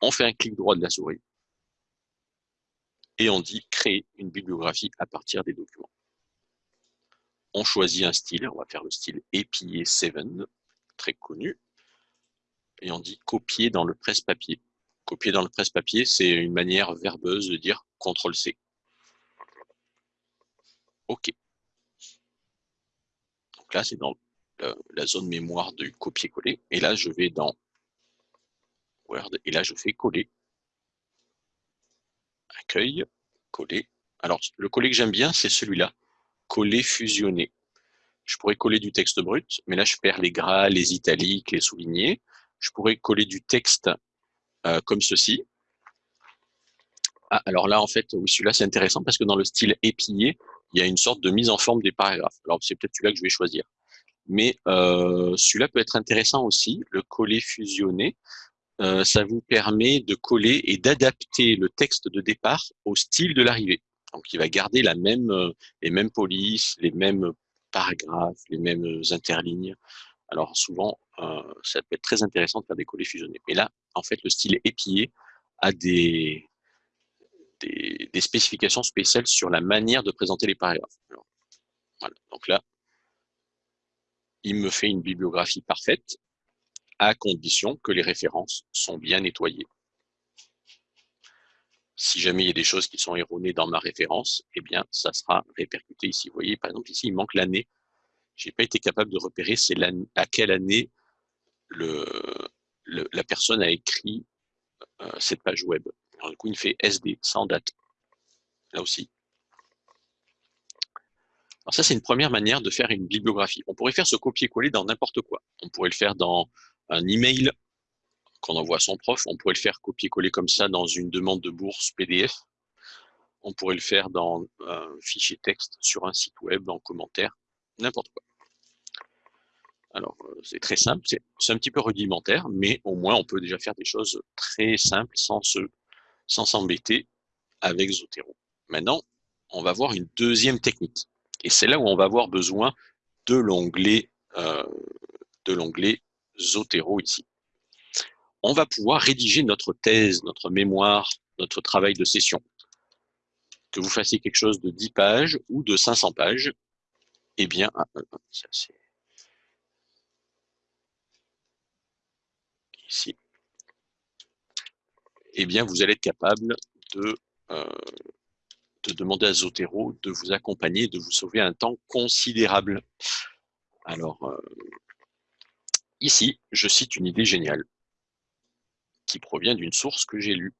On fait un clic droit de la souris. Et on dit créer une bibliographie à partir des documents. On choisit un style, on va faire le style EPA 7, très connu et on dit copier dans le presse-papier. Copier dans le presse-papier, c'est une manière verbeuse de dire CTRL-C. OK. Donc là, c'est dans la, zone mémoire du copier-coller. Et là, je vais dans Word et là, je fais coller. Accueil, coller. Alors, le coller que j'aime bien, c'est celui-là. Coller, fusionner. Je pourrais coller du texte brut, mais là, je perds les gras, les italiques, les soulignés je pourrais coller du texte euh, comme ceci. Ah, alors là, en fait, oui, celui-là, c'est intéressant parce que dans le style épillé, il y a une sorte de mise en forme des paragraphes. Alors, c'est peut-être celui-là que je vais choisir. Mais euh, celui-là peut être intéressant aussi, le coller fusionné. Euh, ça vous permet de coller et d'adapter le texte de départ au style de l'arrivée. Donc, il va garder la même, les mêmes polices, les mêmes paragraphes, les mêmes interlignes. Alors souvent, euh, ça peut être très intéressant de faire des collets fusionnés. Mais là, en fait, le style épillé a des, des, spécifications spéciales sur la manière de présenter les paragraphes. voilà. Donc là, il me fait une bibliographie parfaite à condition que les références sont bien nettoyées. Si jamais il y a des choses qui sont erronées dans ma référence, eh bien, ça sera répercuté ici. Vous voyez, par exemple, ici, il manque l'année j'ai pas été capable de repérer à quelle année la personne a écrit euh, cette page web. Alors, du coup, il fait SD, sans date. Là aussi. Alors ça, c'est une première manière de faire une bibliographie. On pourrait faire ce copier-coller dans n'importe quoi. On pourrait le faire dans un email qu'on envoie à son prof. On pourrait le faire copier-coller comme ça dans une demande de bourse PDF. On pourrait le faire dans un fichier texte sur un site web, en commentaire n'importe quoi. Alors, euh, c'est très simple, c'est un petit peu rudimentaire, mais au moins, on peut déjà faire des choses très simples sans s'embêter avec Zotero. Maintenant, on va voir une deuxième technique. Et c'est là où on va avoir besoin de l'onglet euh, de l'onglet Zotero ici. On va pouvoir rédiger notre thèse, notre mémoire, notre travail de session. Que vous fassiez quelque chose de 10 pages ou de 500 pages, eh bien, ah, ah, ah, ici, eh bien, vous allez être capable de, euh, de demander à Zotero de vous accompagner, de vous sauver un temps considérable. Alors, euh, ici, je cite une idée géniale qui provient d'une source que j'ai lue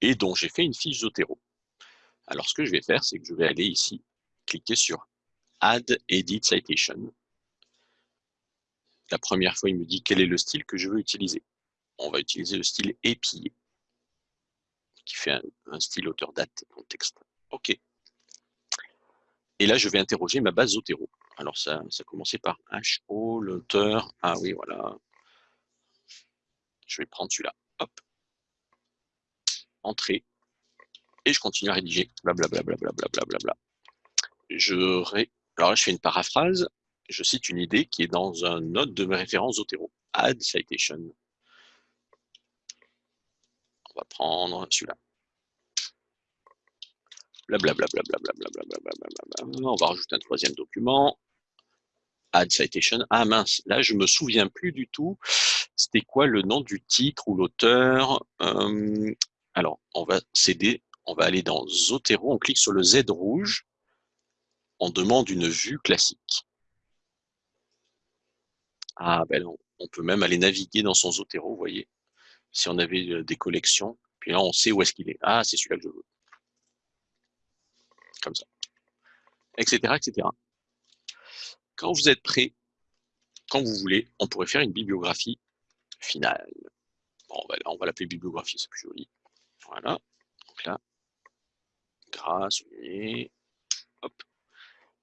et dont j'ai fait une fiche Zotero. Alors, ce que je vais faire, c'est que je vais aller ici, cliquer sur Add Edit Citation. La première fois, il me dit quel est le style que je veux utiliser? On va utiliser le style épillé, qui fait un, style auteur date dans le texte. OK. Et là, je vais interroger ma base Zotero. Alors, ça, ça commençait par HO, l'auteur. Ah oui, voilà. Je vais prendre celui-là. Hop. Entrée. Et je continue à rédiger. Blablabla. Bla, bla, bla, je ré... Alors là, je fais une paraphrase. Je cite une idée qui est dans un note de mes références Zotero. Add citation. On va prendre celui-là. Blablabla. On va rajouter un troisième document. Add citation. Ah mince, là je me souviens plus du tout. C'était quoi le nom du titre ou l'auteur euh, Alors, on va céder, on va aller dans Zotero, on clique sur le Z rouge, on demande une vue classique. Ah ben on peut même aller naviguer dans son Zotero, vous voyez, si on avait euh, des collections, puis là on sait où est-ce qu'il est. Ah, c'est celui-là que je veux. Comme ça. Etc. etc. Quand vous êtes prêt, quand vous voulez, on pourrait faire une bibliographie finale. Bon, on va, l'appeler bibliographie, c'est plus joli. Voilà. Donc là, grâce, hop.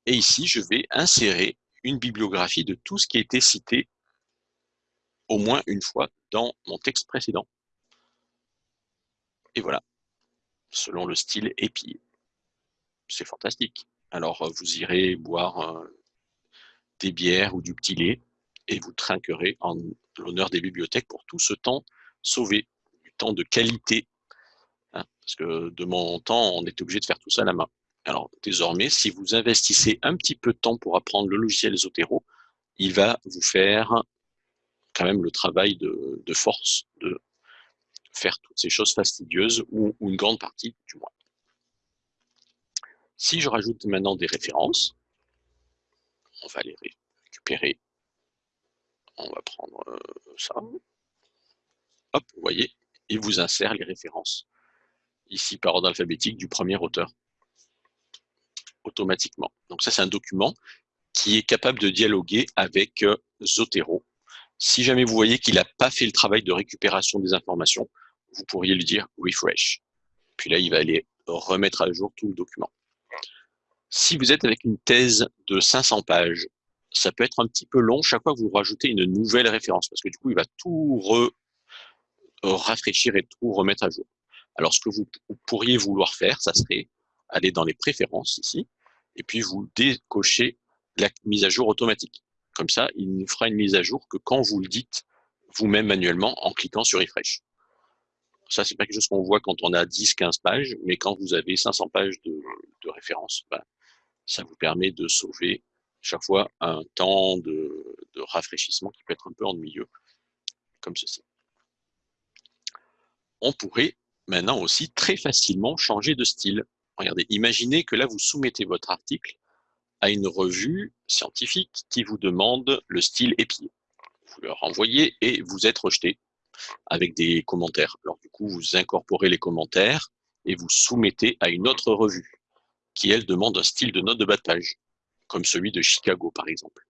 Et ici, je vais insérer une bibliographie de tout ce qui a été cité au moins une fois dans mon texte précédent. Et voilà, selon le style épillé. C'est fantastique. Alors, vous irez boire euh, des bières ou du petit lait et vous trinquerez en l'honneur des bibliothèques pour tout ce temps sauvé, du temps de qualité. Hein, parce que de mon temps, on était obligé de faire tout ça à la main. Alors désormais, si vous investissez un petit peu de temps pour apprendre le logiciel Zotero, il va vous faire quand même le travail de, force de faire toutes ces choses fastidieuses, ou une grande partie du moins. Si je rajoute maintenant des références, on va les récupérer. On va prendre euh, ça. Hop, vous voyez, il vous insère les références. Ici, par ordre alphabétique du premier auteur. Automatiquement. Donc ça, c'est un document qui est capable de dialoguer avec euh, Zotero. Si jamais vous voyez qu'il n'a pas fait le travail de récupération des informations, vous pourriez lui dire refresh. Puis là, il va aller remettre à jour tout le document. Si vous êtes avec une thèse de 500 pages, ça peut être un petit peu long chaque fois que vous rajoutez une nouvelle référence, parce que du coup, il va tout rafraîchir et tout remettre à jour. Alors, ce que vous pourriez vouloir faire, ça serait aller dans les préférences ici, et puis vous décochez la mise à jour automatique. Comme ça, il ne fera une mise à jour que quand vous le dites vous-même manuellement en cliquant sur Refresh. Ça, c'est pas quelque chose qu'on voit quand on a 10, 15 pages, mais quand vous avez 500 pages de, de références, ben, ça vous permet de sauver chaque fois un temps de, rafraîchissement qui peut être un peu ennuyeux, comme ceci. On pourrait maintenant aussi très facilement changer de style. Regardez, imaginez que là, vous soumettez votre article à une revue scientifique qui vous demande le style épier. Vous le renvoyez et vous êtes rejeté avec des commentaires. Alors du coup, vous incorporez les commentaires et vous soumettez à une autre revue qui, elle, demande un style de note de bas de page, comme celui de Chicago, par exemple.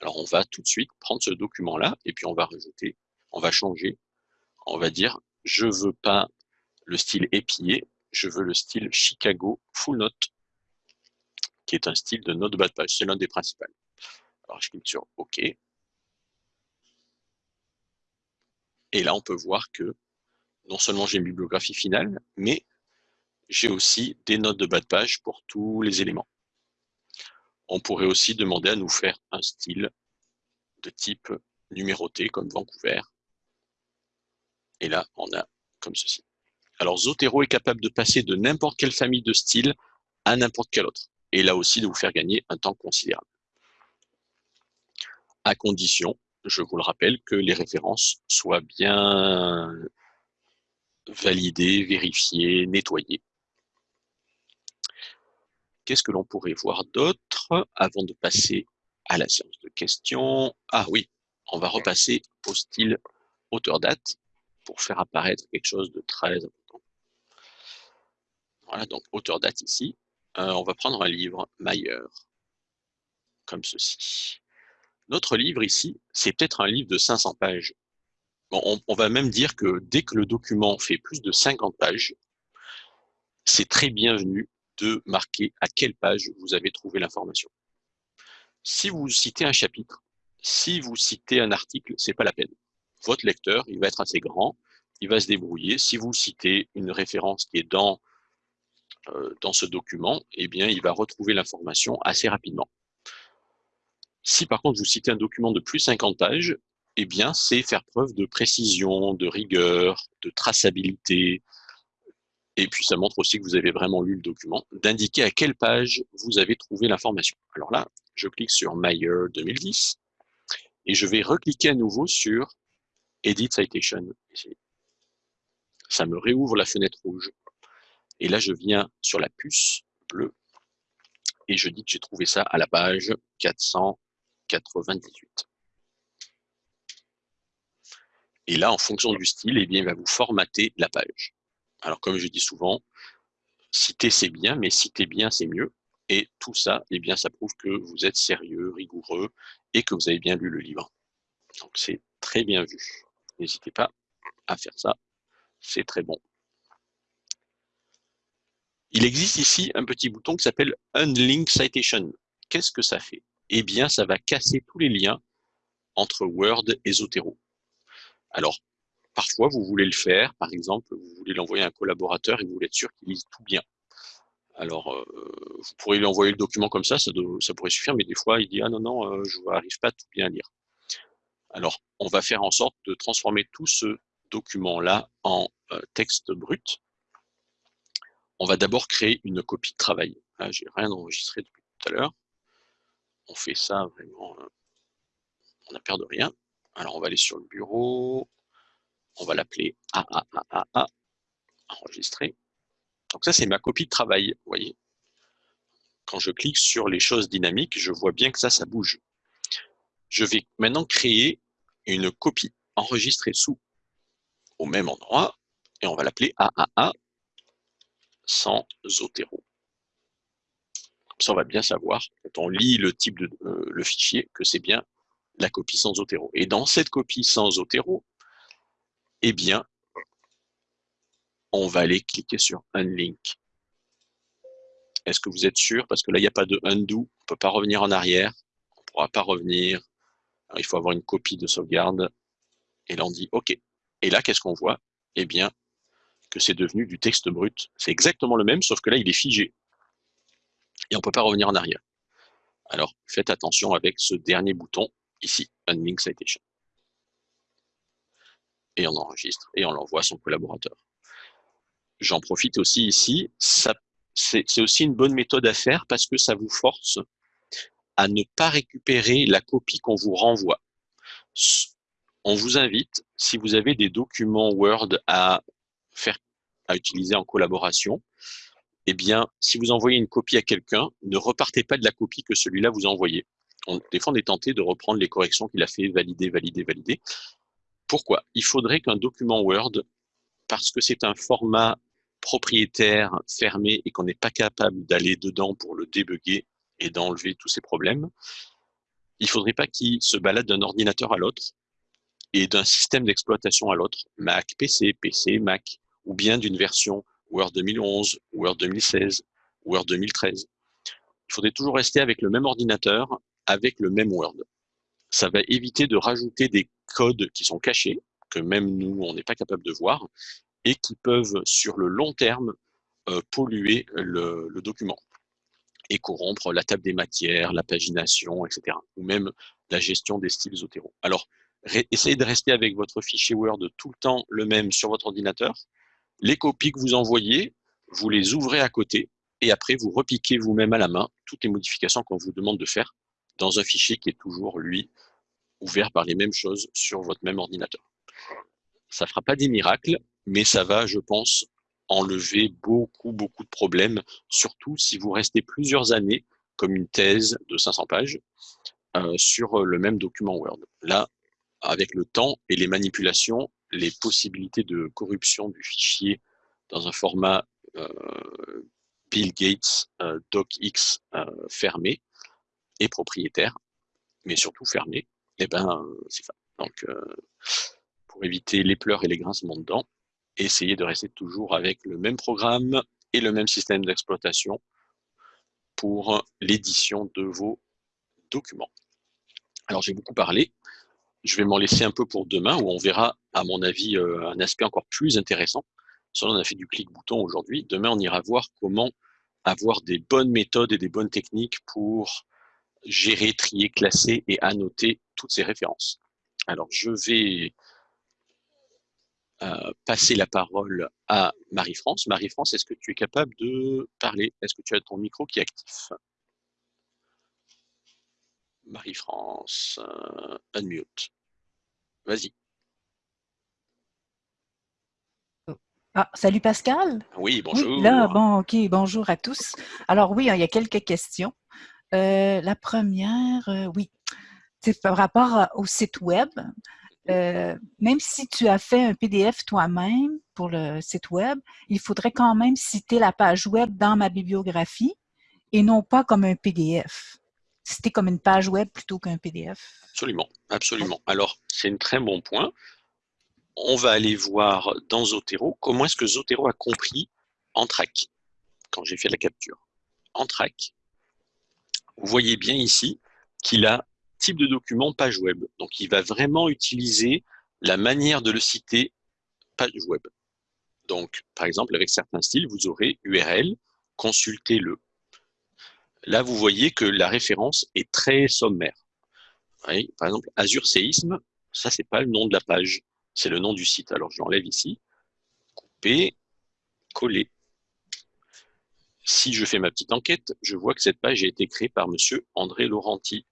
Alors, on va tout de suite prendre ce document-là, et puis on va rajouter, on va changer, on va dire, je veux pas le style épillé, je veux le style Chicago Full Note, qui est un style de note de bas de page. C'est l'un des principaux. Alors, je clique sur OK. Et là, on peut voir que non seulement j'ai une bibliographie finale, mais j'ai aussi des notes de bas de page pour tous les éléments. On pourrait aussi demander à nous faire un style de type numéroté, comme Vancouver. Et là, on a comme ceci. Alors, Zotero est capable de passer de n'importe quelle famille de styles à n'importe quel autre. Et là aussi, de vous faire gagner un temps considérable. À condition, je vous le rappelle, que les références soient bien validées, vérifiées, nettoyées. Qu'est-ce que l'on pourrait voir d'autre avant de passer à la séance de questions? Ah oui, on va repasser au style auteur-date pour faire apparaître quelque chose de très important. Voilà, donc auteur-date ici. Euh, on va prendre un livre, Mayer, comme ceci. Notre livre ici, c'est peut-être un livre de 500 pages. on, on, va même dire que dès que le document fait plus de 50 pages, c'est très bienvenu de marquer à quelle page vous avez trouvé l'information. Si vous citez un chapitre, si vous citez un article, c'est pas la peine. Votre lecteur, il va être assez grand, il va se débrouiller. Si vous citez une référence qui est dans, euh, dans ce document, eh bien, il va retrouver l'information assez rapidement. Si par contre vous citez un document de plus 50 pages, eh bien, c'est faire preuve de précision, de rigueur, de traçabilité, et puis ça montre aussi que vous avez vraiment lu le document, d'indiquer à quelle page vous avez trouvé l'information. Alors là, je clique sur Meyer 2010, et je vais recliquer à nouveau sur Edit Citation. Ça me réouvre la fenêtre rouge. Et là, je viens sur la puce bleue, et je dis que j'ai trouvé ça à la page 498. Et là, en fonction du style, eh bien, il va vous formater la page. Alors, comme je dis souvent, citer c'est bien, mais citer bien c'est mieux. Et tout ça, eh bien, ça prouve que vous êtes sérieux, rigoureux et que vous avez bien lu le livre. Donc, c'est très bien vu. N'hésitez pas à faire ça. C'est très bon. Il existe ici un petit bouton qui s'appelle Unlink Citation. Qu'est-ce que ça fait? Eh bien, ça va casser tous les liens entre Word et Zotero. Alors, Parfois, vous voulez le faire, par exemple, vous voulez l'envoyer à un collaborateur et vous voulez être sûr qu'il lise tout bien. Alors, euh, vous pourriez lui envoyer le document comme ça, ça, pourrait suffire, mais des fois, il dit « Ah non, non, euh, je n'arrive pas à tout bien lire ». Alors, on va faire en sorte de transformer tout ce document-là en euh, texte brut. On va d'abord créer une copie de travail. Là, j'ai rien enregistré depuis tout à l'heure. On fait ça vraiment, on n'a peur de rien. Alors, on va aller sur le bureau, on va l'appeler AAAA, enregistrer. Donc ça, c'est ma copie de travail, vous voyez. Quand je clique sur les choses dynamiques, je vois bien que ça, ça bouge. Je vais maintenant créer une copie enregistrée sous au même endroit, et on va l'appeler AAA sans Zotero. Ça, on va bien savoir, quand on lit le type de euh, le fichier, que c'est bien la copie sans Zotero. Et dans cette copie sans Zotero, eh bien, on va aller cliquer sur Unlink. Est-ce que vous êtes sûr? Parce que là, il n'y a pas de undo, on ne peut pas revenir en arrière, on ne pourra pas revenir. il faut avoir une copie de sauvegarde. Et là, on dit OK. Et là, qu'est-ce qu'on voit? Eh bien, que c'est devenu du texte brut. C'est exactement le même, sauf que là, il est figé. Et on ne peut pas revenir en arrière. Alors, faites attention avec ce dernier bouton, ici, Unlink Citation et on enregistre et on l'envoie à son collaborateur. J'en profite aussi ici, c'est aussi une bonne méthode à faire parce que ça vous force à ne pas récupérer la copie qu'on vous renvoie. On vous invite, si vous avez des documents Word à utiliser en collaboration, eh bien, si vous envoyez une copie à quelqu'un, ne repartez pas de la copie que celui-là vous a envoyée. des fois, on est tenté de reprendre les corrections qu'il a fait, valider, valider, valider. Pourquoi? Il faudrait qu'un document Word, parce que c'est un format propriétaire fermé et qu'on n'est pas capable d'aller dedans pour le débugger et d'enlever tous ces problèmes, il faudrait pas qu'il se balade d'un ordinateur à l'autre et d'un système d'exploitation à l'autre, Mac, PC, PC, Mac, ou bien d'une version Word 2011, Word 2016, Word 2013. Il faudrait toujours rester avec le même ordinateur, avec le même Word ça va éviter de rajouter des codes qui sont cachés, que même nous, on n'est pas capable de voir, et qui peuvent, sur le long terme, euh, polluer le, document et corrompre la table des matières, la pagination, etc. Ou même la gestion des styles Zotero. Alors, essayez de rester avec votre fichier Word tout le temps le même sur votre ordinateur. Les copies que vous envoyez, vous les ouvrez à côté et après, vous repiquez vous-même à la main toutes les modifications qu'on vous demande de faire dans un fichier qui est toujours, lui, ouvert par les mêmes choses sur votre même ordinateur. Ça ne fera pas des miracles, mais ça va, je pense, enlever beaucoup, beaucoup de problèmes, surtout si vous restez plusieurs années, comme une thèse de 500 pages, euh, sur le même document Word. Là, avec le temps et les manipulations, les possibilités de corruption du fichier dans un format euh, Bill Gates euh, DocX fermé et propriétaire, mais surtout fermé, eh ben, c'est ça. Donc, pour éviter les pleurs et les grincements de dents, essayez de rester toujours avec le même programme et le même système d'exploitation pour l'édition de vos documents. Alors, j'ai beaucoup parlé. Je vais m'en laisser un peu pour demain, où on verra, à mon avis, euh, un aspect encore plus intéressant. Ça, on a fait du clic-bouton aujourd'hui. Demain, on ira voir comment avoir des bonnes méthodes et des bonnes techniques pour gérer, trier, classer et annoter toutes ces références. Alors, je vais euh, passer la parole à Marie-France. Marie-France, est-ce que tu es capable de parler? Est-ce que tu as ton micro qui est actif? Marie-France, euh, unmute. Vas-y. Ah, salut Pascal. Oui, bonjour. là, bon, ok, bonjour à tous. Alors oui, il y a quelques questions. Euh, la première, oui, c'est par rapport au site web. Euh, même si tu as fait un PDF toi-même pour le site web, il faudrait quand même citer la page web dans ma bibliographie et non pas comme un PDF. Citer comme une page web plutôt qu'un PDF. Absolument, absolument. Alors, c'est un très bon point. On va aller voir dans Zotero comment est-ce que Zotero a compris en track quand j'ai fait la capture. En track, vous voyez bien ici qu'il a type de document page web. Donc, il va vraiment utiliser la manière de le citer page web. Donc, par exemple, avec certains styles, vous aurez URL, consultez-le. Là, vous voyez que la référence est très sommaire. par exemple, Azure Séisme, ça, c'est pas le nom de la page, c'est le nom du site. Alors, je l'enlève ici, couper, coller. Si je fais ma petite enquête, je vois que cette page a été créée par monsieur André Laurenti.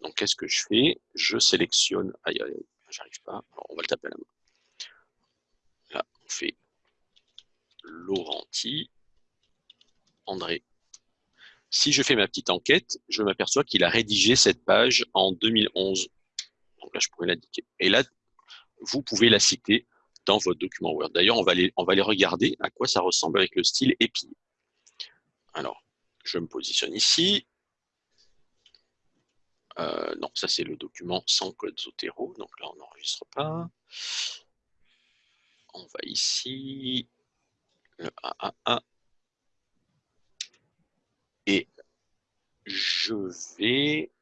Donc, qu'est-ce que je fais? Je sélectionne. Aïe, aïe, j'arrive pas. on va le taper à la main. Là, on fait Laurenti, André. Si je fais ma petite enquête, je m'aperçois qu'il a rédigé cette page en 2011. Donc là, je pourrais l'indiquer. Et là, vous pouvez la citer dans votre document Word. D'ailleurs, on, va les regarder à quoi ça ressemble avec le style épi. Alors, je me positionne ici. Euh, non, ça c'est le document sans code Zotero, donc là on n'enregistre pas. On va ici, le AAA, et je vais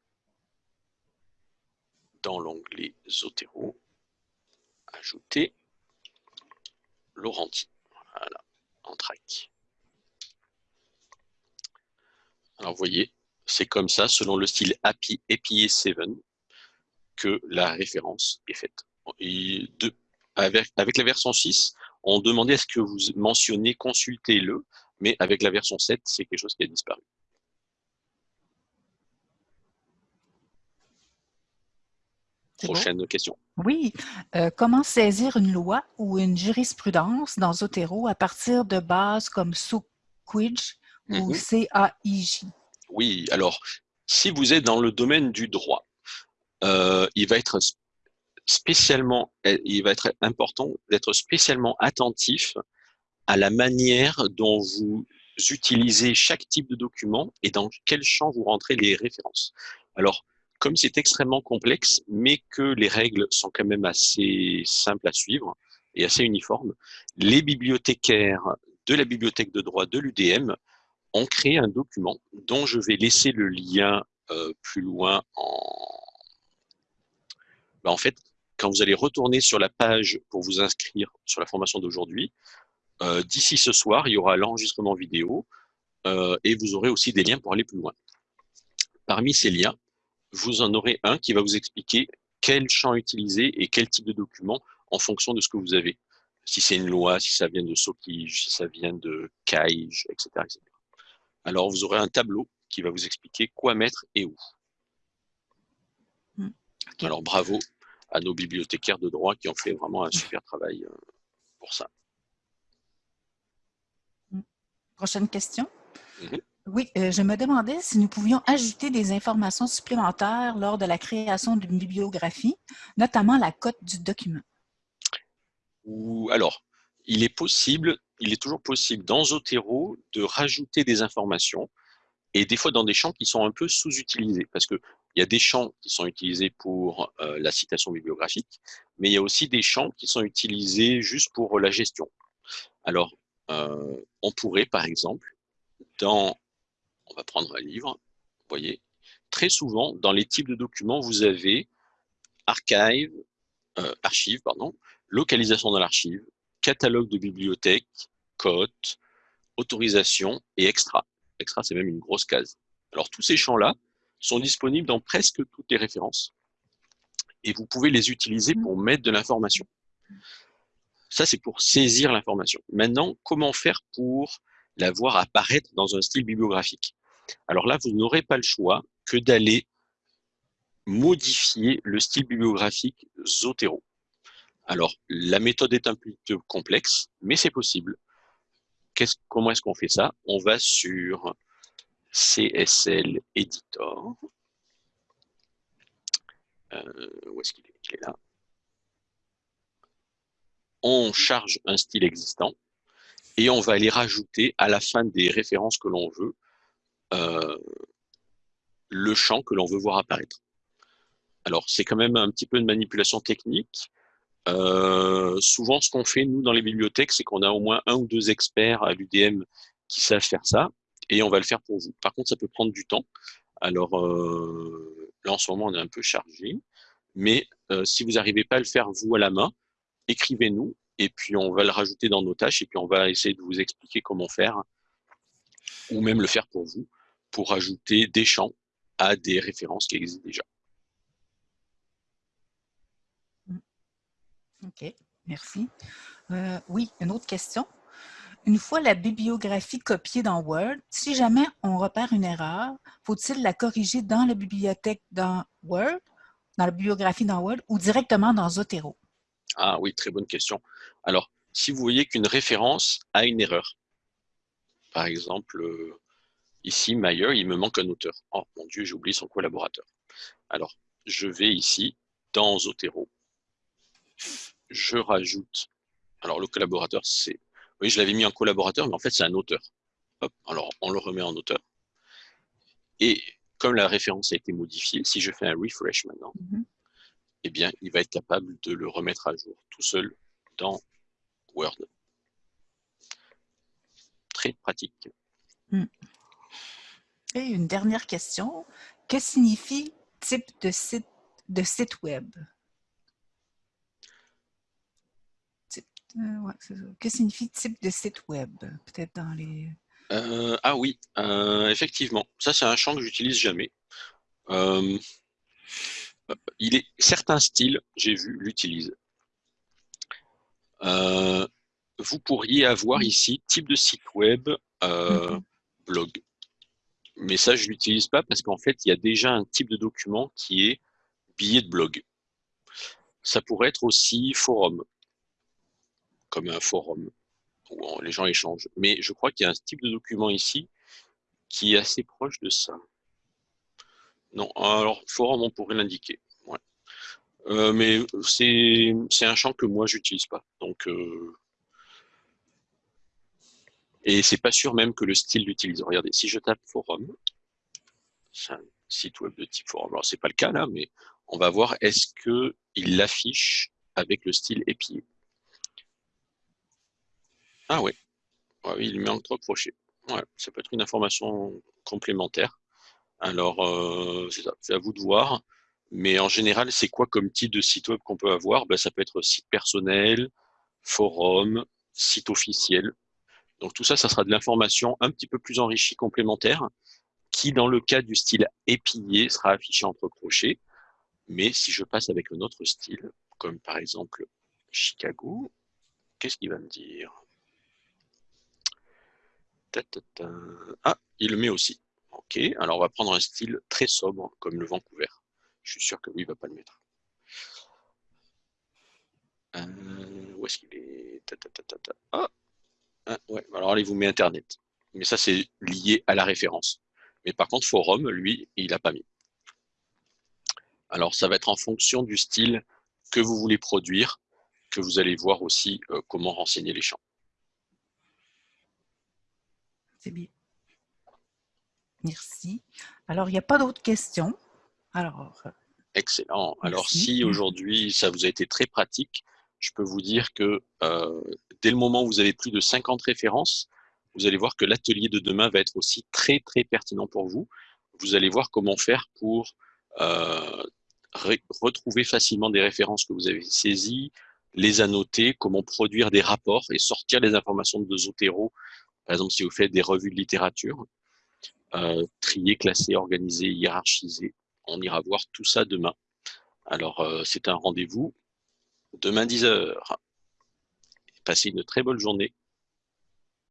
dans l'onglet Zotero ajouter Laurenti, voilà, en track. Alors vous voyez, c'est comme ça, selon le style API, API 7, que la référence est faite. avec, la version 6, on demandait à ce que vous mentionniez consultez-le, mais avec la version 7, c'est quelque chose qui a disparu. Prochaine question. Oui. Euh, comment saisir une loi ou une jurisprudence dans Zotero à partir de bases comme SOQUIJ ou mhm. CAIJ? Oui, alors, si vous êtes dans le domaine du droit, euh, il va être spécialement, il va être important d'être spécialement attentif à la manière dont vous utilisez chaque type de document et dans quel champ vous rentrez les références. Alors, comme c'est extrêmement complexe, mais que les règles sont quand même assez simples à suivre et assez uniformes, les bibliothécaires de la bibliothèque de droit de l'UDM on crée un document dont je vais laisser le lien euh, plus loin en... Ben, en fait, quand vous allez retourner sur la page pour vous inscrire sur la formation d'aujourd'hui, euh, d'ici ce soir, il y aura l'enregistrement vidéo euh, et vous aurez aussi des liens pour aller plus loin. Parmi ces liens, vous en aurez un qui va vous expliquer quel champ utiliser et quel type de document en fonction de ce que vous avez. Si c'est une loi, si ça vient de SOKIJ, si ça vient de CAIJ, etc., etc. Alors, vous aurez un tableau qui va vous expliquer quoi mettre et où. Hmm. Alors, bravo à nos bibliothécaires de droit qui ont fait vraiment un super travail euh, pour ça. Hmm. Prochaine question. Mhm. Oui, euh, je me demandais si nous pouvions ajouter des informations supplémentaires lors de la création d'une bibliographie, notamment la cote du document. Ou, alors, il est possible, il est toujours possible dans Zotero de rajouter des informations et des fois dans des champs qui sont un peu sous-utilisés parce qu'il y a des champs qui sont utilisés pour euh, la citation bibliographique, mais il y a aussi des champs qui sont utilisés juste pour la gestion. Alors, euh, on pourrait, par exemple, dans, on va prendre un livre, vous voyez, très souvent, dans les types de documents, vous avez archive, euh, archive, pardon, localisation dans l'archive, catalogue de bibliothèque, cote, autorisation et extra. Extra, c'est même une grosse case. Alors, tous ces champs-là sont disponibles dans presque toutes les références. Et vous pouvez les utiliser pour mettre de l'information. Ça, c'est pour saisir l'information. Maintenant, comment faire pour la voir apparaître dans un style bibliographique? Alors là, vous n'aurez pas le choix que d'aller modifier le style bibliographique Zotero. Alors, la méthode est un peu complexe, mais c'est possible comment est-ce qu'on fait ça? On va sur CSL Editor. Euh, où est-ce qu'il est? Est là. On charge un style existant et on va aller rajouter à la fin des références que l'on veut euh, le champ que l'on veut voir apparaître. Alors, c'est quand même un petit peu de manipulation technique. Euh, souvent, ce qu'on fait, nous, dans les bibliothèques, c'est qu'on a au moins un ou deux experts à l'UDM qui savent faire ça, et on va le faire pour vous. Par contre, ça peut prendre du temps. Alors, euh, là, en ce moment, on est un peu chargé, mais euh, si vous n'arrivez pas à le faire, vous, à la main, écrivez-nous, et puis on va le rajouter dans nos tâches, et puis on va essayer de vous expliquer comment faire, ou même le faire pour vous, pour ajouter des champs à des références qui existent déjà. OK, merci. Euh, oui, une autre question. Une fois la bibliographie copiée dans Word, si jamais on repère une erreur, faut-il la corriger dans la bibliothèque dans Word, dans la bibliographie dans Word ou directement dans Zotero? Ah oui, très bonne question. Alors, si vous voyez qu'une référence a une erreur, par exemple, euh, ici, Mayer, il me manque un auteur. Oh mon Dieu, j'ai oublié son collaborateur. Alors, je vais ici, dans Zotero, je rajoute, alors le collaborateur, c'est, oui, je l'avais mis en collaborateur, mais en fait, c'est un auteur. Hop, alors, on le remet en auteur. Et comme la référence a été modifiée, si je fais un refresh maintenant, mhm. eh bien, il va être capable de le remettre à jour tout seul dans Word. Très pratique. Hmm. Et une dernière question. Que signifie type de site, de site web? Euh, que signifie type de site web? Peut-être dans les... Euh, ah oui, euh, effectivement. Ça, c'est un champ que j'utilise jamais. il est certains styles, j'ai vu, l'utilisent. vous pourriez avoir ici type de site web, mm-hmm. blog. Mais ça, je ne l'utilise pas parce qu'en fait, il y a déjà un type de document qui est billet de blog. Ça pourrait être aussi forum comme un forum où les gens échangent. Mais je crois qu'il y a un type de document ici qui est assez proche de ça. Non, alors forum, on pourrait l'indiquer. Euh, mais c'est un champ que moi, j'utilise pas. Donc, euh, et c'est pas sûr même que le style l'utilise. Regardez, si je tape forum, c'est un site web de type forum. Alors, c'est pas le cas là, mais on va voir est-ce qu'il l'affiche avec le style épié. Ah oui, il met en trois crochets. Ouais, ça peut être une information complémentaire. Alors, euh, c'est à vous de voir. Mais en général, c'est quoi comme type de site web qu'on peut avoir? Ben, Ça peut être site personnel, forum, site officiel. Donc tout ça, ça sera de l'information un petit peu plus enrichie, complémentaire, qui dans le cas du style épillé sera affiché entre crochets. Mais si je passe avec un autre style, comme par exemple Chicago, qu'est-ce qu'il va me dire? Ah, il le met aussi. Ok, alors on va prendre un style très sobre, comme le Vancouver. Je suis sûr que lui, il ne va pas le mettre. Euh, où est-ce qu'il est, Ah, ah ouais, alors il vous met Internet. Mais ça, c'est lié à la référence. Mais par contre, Forum, lui, il n'a pas mis. Alors, ça va être en fonction du style que vous voulez produire, que vous allez voir aussi euh, comment renseigner les champs. C'est bien. Merci. Alors, il n'y a pas d'autres questions? Alors, euh, Excellent. Alors, si aujourd'hui, ça vous a été très pratique, je peux vous dire que euh, dès le moment où vous avez plus de 50 références, vous allez voir que l'atelier de demain va être aussi très, très pertinent pour vous. Vous allez voir comment faire pour euh, retrouver facilement des références que vous avez saisies, les annoter, comment produire des rapports et sortir les informations de Zotero. Par exemple, si vous faites des revues de littérature, euh, trier, classer, organiser, hiérarchiser. On ira voir tout ça demain. Alors, euh, c'est un rendez-vous demain 10h. Passez une très bonne journée.